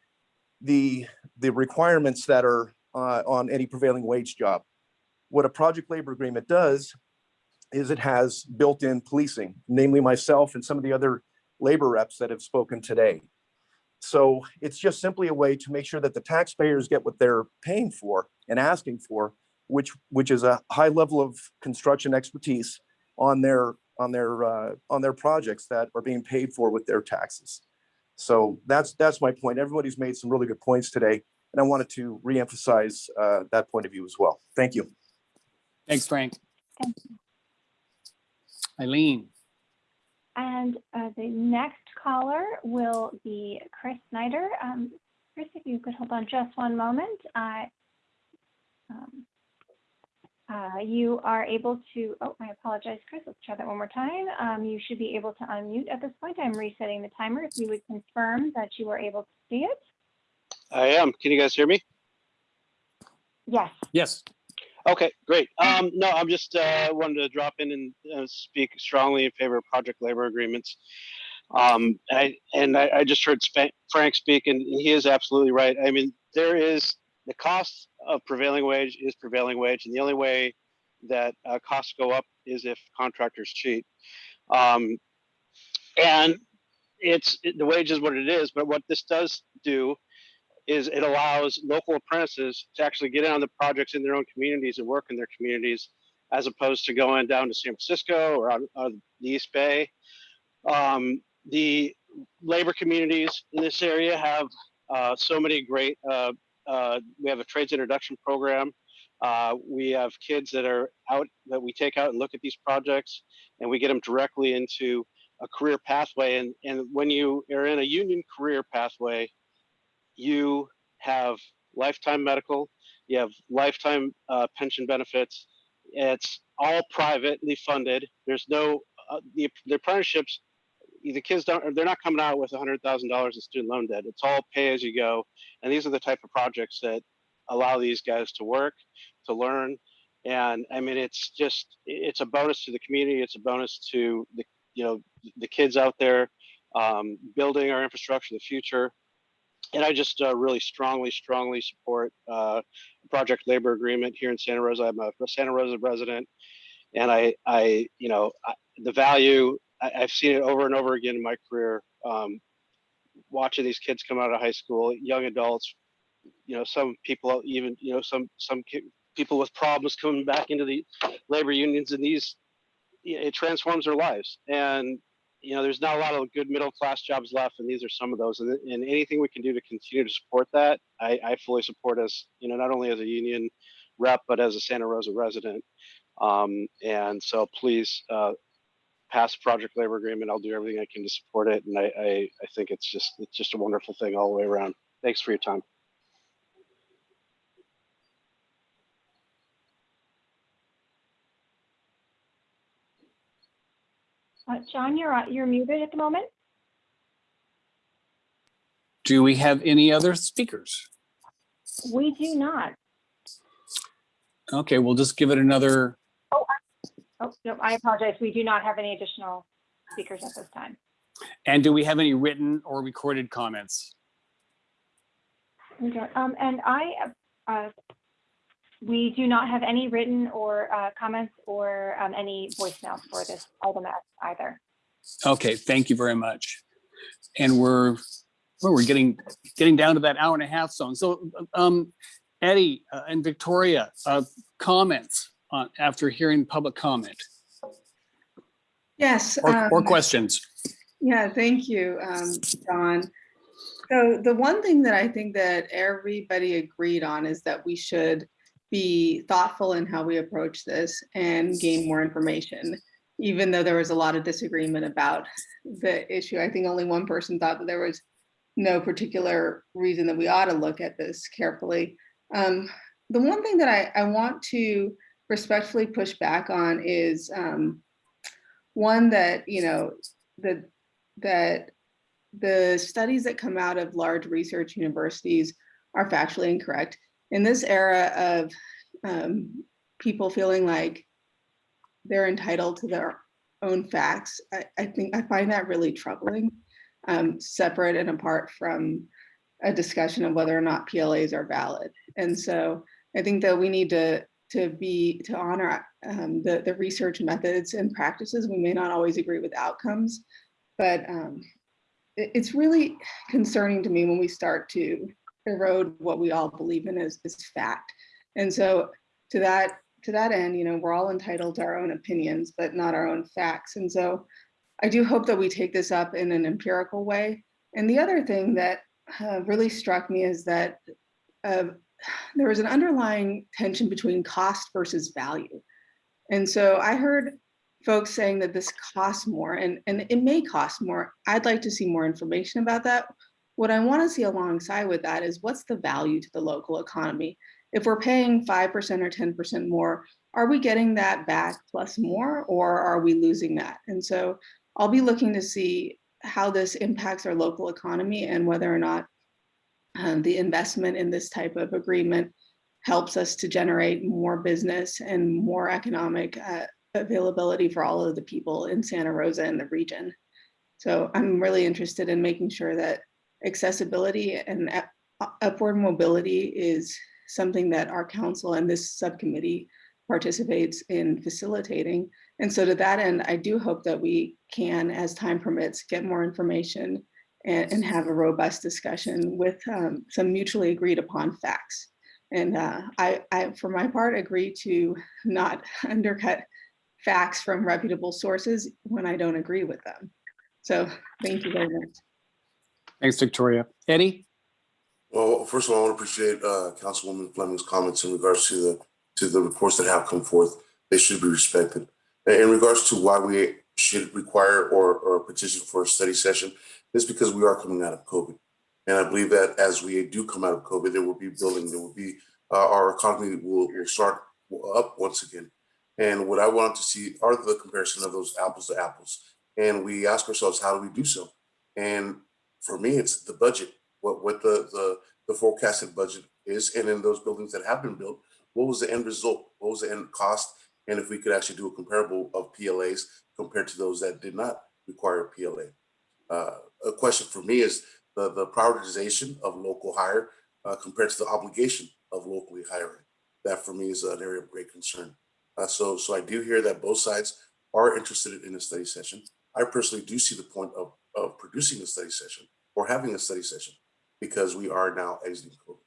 the the requirements that are uh, on any prevailing wage job. What a project labor agreement does is it has built-in policing, namely myself and some of the other labor reps that have spoken today. So it's just simply a way to make sure that the taxpayers get what they're paying for and asking for, which which is a high level of construction expertise on their on their uh, on their projects that are being paid for with their taxes. So that's that's my point. Everybody's made some really good points today, and I wanted to reemphasize uh, that point of view as well. Thank you. Thanks, Frank. Thank you. Eileen? And uh, the next caller will be Chris Snyder. Um, Chris, if you could hold on just one moment. I, um, uh, you are able to, oh, I apologize, Chris. Let's try that one more time. Um, you should be able to unmute at this point. I'm resetting the timer. If you would confirm that you were able to see it. I am. Can you guys hear me? Yes. Yes. Okay, great. Um, no, I'm just uh, wanted to drop in and uh, speak strongly in favor of project labor agreements. Um, I, and I, I just heard Spa- Frank speak, and he is absolutely right. I mean, there is the cost of prevailing wage is prevailing wage, and the only way that uh, costs go up is if contractors cheat. Um, and it's it, the wage is what it is, but what this does do is it allows local apprentices to actually get in on the projects in their own communities and work in their communities as opposed to going down to San Francisco or on the East Bay. Um, the labor communities in this area have uh, so many great, uh, uh, we have a trades introduction program. Uh, we have kids that are out that we take out and look at these projects and we get them directly into a career pathway. And, and when you are in a union career pathway, you have lifetime medical, you have lifetime uh, pension benefits. It's all privately funded. There's no uh, the, the apprenticeships. The kids don't. They're not coming out with a hundred thousand dollars in student loan debt. It's all pay as you go, and these are the type of projects that allow these guys to work, to learn, and I mean it's just it's a bonus to the community. It's a bonus to the you know the kids out there um, building our infrastructure the future and I just uh, really strongly, strongly support uh, project labor agreement here in Santa Rosa. I'm a Santa Rosa resident, and I, I, you know, I, the value I, have seen it over and over again in my career. Um, watching these kids come out of high school, young adults, you know, some people even, you know, some some people with problems coming back into the labor unions, and these it transforms their lives. And you know, there's not a lot of good middle class jobs left, and these are some of those. And, and anything we can do to continue to support that, I, I fully support as you know, not only as a union rep, but as a Santa Rosa resident. Um, and so please uh, pass project labor agreement. I'll do everything I can to support it, and I, I, I think it's just it's just a wonderful thing all the way around. Thanks for your time. Uh, John, you're, on- you're muted at the moment. Do we have any other speakers? We do not. Okay, we'll just give it another, Oh, no, I apologize. We do not have any additional speakers at this time. and do we have any written or recorded comments? Okay, um, and I, uh, we do not have any written or, uh, comments or, um, any voicemails for this item either. Okay, thank you very much. And we're, well, we're getting, getting down to that hour and a half zone. So, um, Eddie uh, and Victoria, uh, comments on, after hearing public comment Yes. or, or um, questions? Yeah, thank you, um, John. So the one thing that I think that everybody agreed on is that we should be thoughtful in how we approach this and gain more information. Even though there was a lot of disagreement about the issue, I think only one person thought that there was no particular reason that we ought to look at this carefully. Um, the one thing that I, I want to respectfully push back on is um, one that, you know, the, that the studies that come out of large research universities are factually incorrect. In this era of um, people feeling like they're entitled to their own facts, I, I think I find that really troubling, um, separate and apart from a discussion of whether or not PLAs are valid. And so I think that we need to to be to honor um, the the research methods and practices. We may not always agree with outcomes, but um, it- it's really concerning to me when we start to erode what we all believe in as, as fact. And so to that to that end, you know, we're all entitled to our own opinions, but not our own facts. And so I do hope that we take this up in an empirical way. And the other thing that uh, really struck me is that uh, there was an underlying tension between cost versus value. And so I heard folks saying that this costs more and, and it may cost more. I'd like to see more information about that. What I want to see alongside with that is what's the value to the local economy? If we're paying 5% or 10% more, are we getting that back plus more or are we losing that? And so I'll be looking to see how this impacts our local economy and whether or not um, the investment in this type of agreement helps us to generate more business and more economic uh, availability for all of the people in Santa Rosa and the region. So I'm really interested in making sure that accessibility and upward mobility is something that our council and this subcommittee participates in facilitating. And so to that end, I do hope that we can, as time permits, get more information and, and have a robust discussion with um, some mutually agreed upon facts. And uh, I, I, for my part, agree to not undercut facts from reputable sources when I don't agree with them. So thank you very much. Thanks, Victoria. Eddie? Well, first of all, I want to appreciate uh, Councilwoman Fleming's comments in regards to the to the reports that have come forth. They should be respected. And In regards to why we should require or, or petition for a study session, is because we are coming out of COVID. And I believe that as we do come out of COVID, there will be building, there will be, uh, our economy will, will start up once again. And what I want to see are the comparison of those apples to apples. And we ask ourselves, how do we do so? And for me, it's the budget, what, what the, the, the forecasted budget is. And in those buildings that have been built, what was the end result? What was the end cost? And if we could actually do a comparable of PLAs compared to those that did not require a PLA. Uh, a question for me is the, the prioritization of local hire uh, compared to the obligation of locally hiring. That for me is an area of great concern. Uh, so, so I do hear that both sides are interested in a study session. I personally do see the point of, of producing a study session or having a study session because we are now exiting COVID.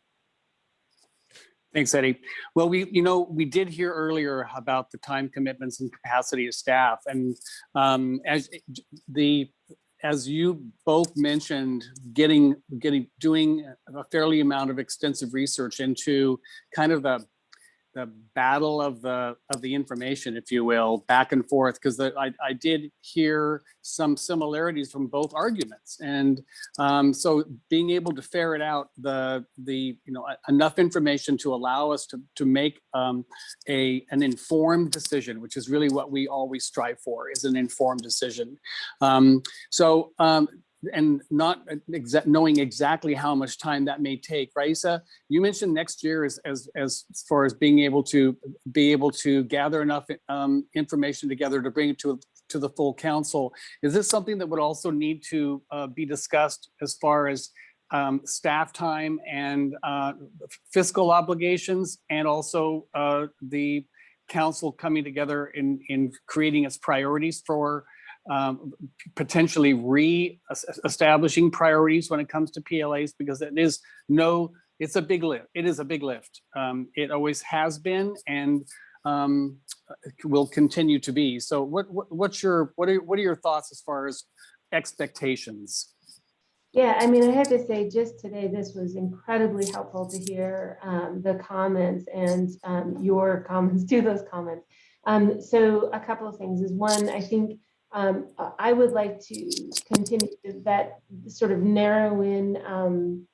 Thanks, Eddie. Well, we, you know, we did hear earlier about the time commitments and capacity of staff and um, as the, as you both mentioned, getting, getting, doing a fairly amount of extensive research into kind of the, the battle of the, of the information, if you will, back and forth, because I, I did hear some similarities from both arguments. And um, so being able to ferret out the, the, you know, enough information to allow us to, to make um, a, an informed decision, which is really what we always strive for, is an informed decision. Um, so, um, and not exa knowing exactly how much time that may take. Raisa, you mentioned next year as, as, as far as being able to be able to gather enough um, information together to bring it to, to the full council. Is this something that would also need to uh, be discussed as far as um, staff time and uh, fiscal obligations and also uh, the council coming together in, in creating its priorities for um, potentially re-establishing priorities when it comes to PLAs because it is no, it's a big lift. It is a big lift. Um, it always has been and um, will continue to be. So what, what what's your what are what are your thoughts as far as expectations? Yeah, I mean, I have to say, just today, this was incredibly helpful to hear um, the comments and um, your comments to those comments. Um, so a couple of things is one, I think um, I would like to continue that sort of narrow in um,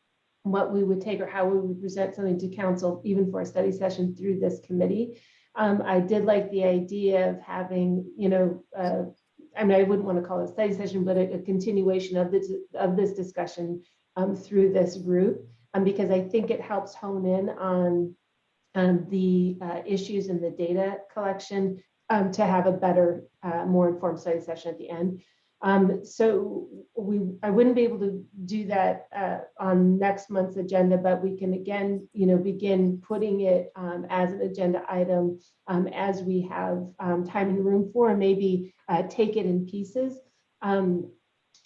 what we would take or how we would present something to council, even for a study session through this committee. Um, I did like the idea of having, you know, uh, I mean, I wouldn't want to call it a study session, but a, a continuation of this of this discussion um, through this group, um, because I think it helps hone in on um, the uh, issues in the data collection um, to have a better, uh, more informed study session at the end. Um, so we, I wouldn't be able to do that uh, on next month's agenda, but we can again, you know, begin putting it um, as an agenda item um, as we have um, time and room for, and maybe uh, take it in pieces. Um,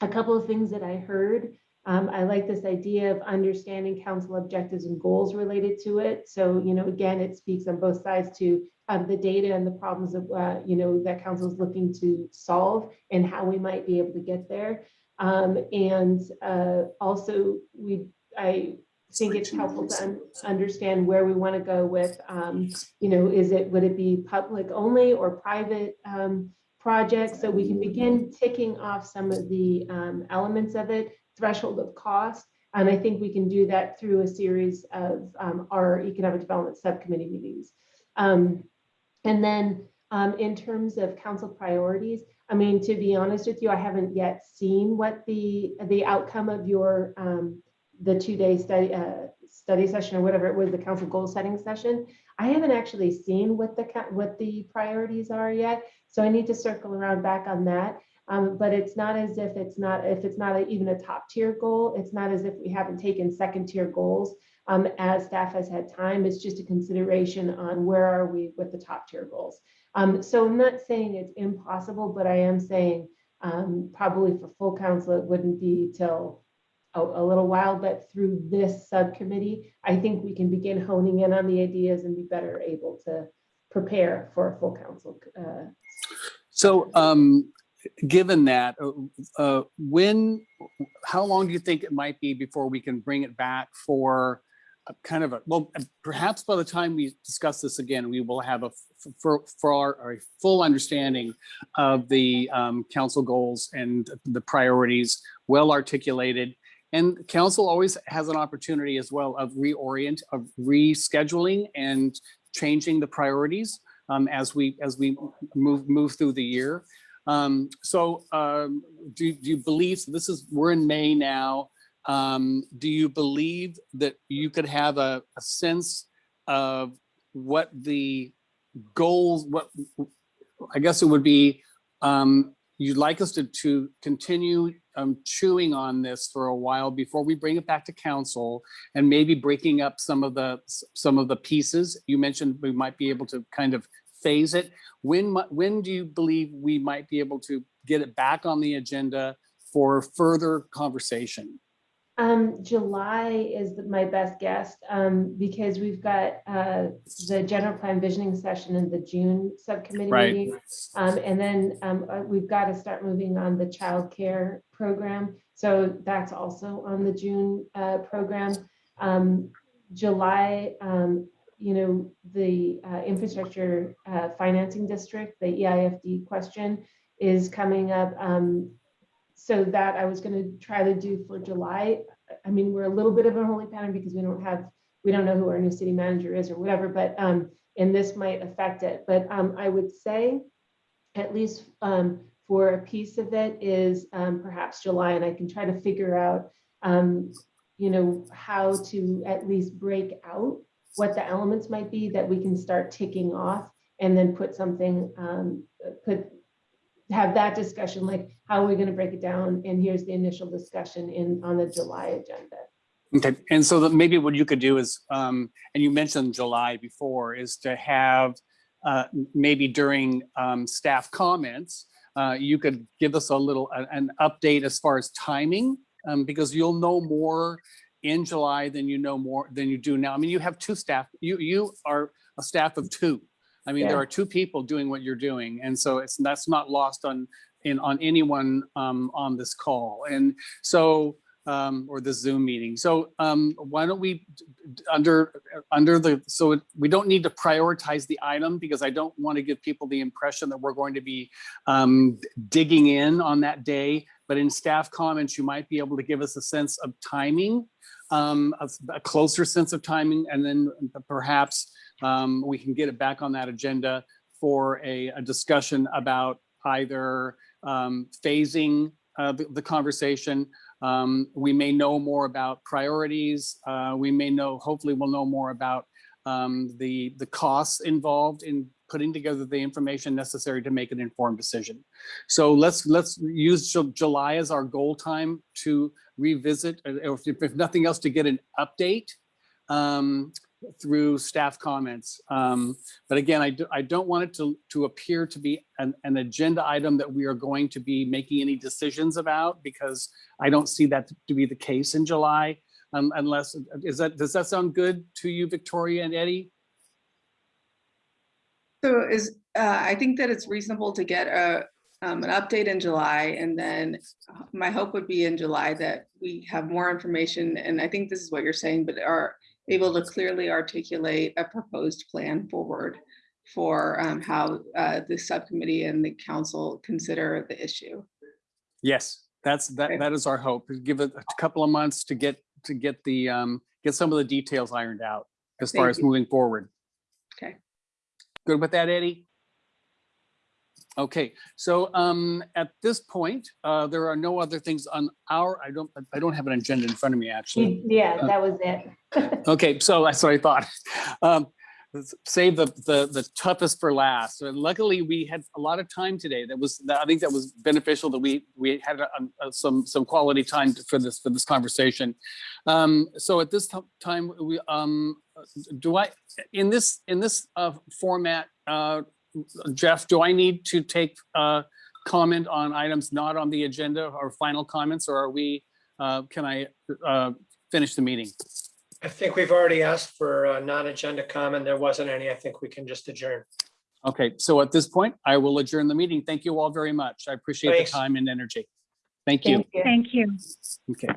a couple of things that I heard. Um, I like this idea of understanding council objectives and goals related to it. So, you know, again, it speaks on both sides to um, the data and the problems of, uh, you know, that council is looking to solve and how we might be able to get there. Um, and uh, also, we, I think it's helpful to un understand where we want to go with, um, you know, is it, would it be public only or private um, projects? So we can begin ticking off some of the um, elements of it, threshold of cost. And I think we can do that through a series of um, our economic development subcommittee meetings. Um, and then um, in terms of council priorities, I mean, to be honest with you, I haven't yet seen what the the outcome of your um, the two-day study uh, study session or whatever it was, the council goal setting session. I haven't actually seen what the what the priorities are yet, so I need to circle around back on that. Um, but it's not as if it's not if it's not a, even a top tier goal. It's not as if we haven't taken second tier goals um, as staff has had time. It's just a consideration on where are we with the top tier goals. Um, so I'm not saying it's impossible, but I am saying um, probably for full council, it wouldn't be till a, a, little while, but through this subcommittee, I think we can begin honing in on the ideas and be better able to prepare for a full council. Uh, so um, given that, uh, uh, when, how long do you think it might be before we can bring it back for kind of a, well, perhaps by the time we discuss this again, we will have a for, for our, a full understanding of the um, council goals and the priorities well articulated. And council always has an opportunity as well of reorient, of rescheduling and changing the priorities um, as we as we move move through the year. Um, so um, do, do you believe, so this is, we're in May now, um, do you believe that you could have a, a sense of what the goals, what I guess it would be, um, you'd like us to, to continue um, chewing on this for a while before we bring it back to council and maybe breaking up some of the some of the pieces. You mentioned we might be able to kind of phase it. When, when do you believe we might be able to get it back on the agenda for further conversation? Um, July is my best guess, um, because we've got, uh, the general plan visioning session in the June subcommittee Right. meeting. Um, and then, um, uh, we've got to start moving on the child care program. So that's also on the June, uh, program. Um, July, um, you know, the, uh, infrastructure, uh, financing district, the EIFD question is coming up. Um, so that I was gonna try to do for July. I mean, we're a little bit of a holy pattern because we don't have, we don't know who our new city manager is or whatever, but, um, and this might affect it, but, um, I would say at least, um, for a piece of it is, um, perhaps July, and I can try to figure out, um, you know, how to at least break out what the elements might be that we can start ticking off and then put something, um, put, have that discussion, like, how are we gonna break it down? And here's the initial discussion in, on the July agenda. Okay, and so that maybe what you could do is, um, and you mentioned July before, is to have uh, maybe during um, staff comments, uh, you could give us a little, an update as far as timing, um, because you'll know more in July than you know more, than you do now. I mean, you have two staff, you, you are a staff of two. I mean, there are two people doing what you're doing, and so it's, that's not lost on, in, on anyone um, on this call. And so, um, or the Zoom meeting. So um, why don't we, under, under the, so it- we don't need to prioritize the item because I don't want to give people the impression that we're going to be um, digging in on that day. But in staff comments, you might be able to give us a sense of timing, um, a a closer sense of timing, and then perhaps um, we can get it back on that agenda for a, a discussion about either um, phasing uh, the, the conversation. Um, we may know more about priorities. Uh, we may know, hopefully we'll know more about um, the, the costs involved in putting together the information necessary to make an informed decision. So let's, let's use Ju- July as our goal time to revisit, or if, if nothing else, to get an update um, through staff comments. Um, but again, I, do, I don't want it to, to appear to be an, an agenda item that we are going to be making any decisions about because I don't see that to be the case in July. Um, unless, is that, does that sound good to you, Victoria and Eddie? So is, uh, I think that it's reasonable to get a, um, an update in July and then uh, my hope would be in July that we have more information. And I think this is what you're saying, but are able to clearly articulate a proposed plan forward for, um, how, uh, the subcommittee and the council consider the issue. Yes, that's, that, that is our hope. Give it a couple of months to get, to get the, um, get some of the details ironed out as far as you. moving forward. Okay. Good with that, Eddie? Okay, so um, at this point, uh, there are no other things on our, I don't, I don't have an agenda in front of me, actually. Yeah, Uh, that was it. Okay, so that's what I thought. Um, Save the, the, the toughest for last. So Luckily, we had a lot of time today. That was, I think that was beneficial that we, we had a- a- some, some quality time for this, for this conversation. Um, So at this time, we, um, do I, in this, in this uh, format, uh, Jeff, do I need to take uh, comment on items not on the agenda or final comments, or are we, uh, can I uh, finish the meeting? I think we've already asked for a non-agenda comment. There wasn't any. I think we can just adjourn. Okay, so at this point, I will adjourn the meeting. Thank you all very much. I appreciate the time and energy. Thank you. Thank you. Okay.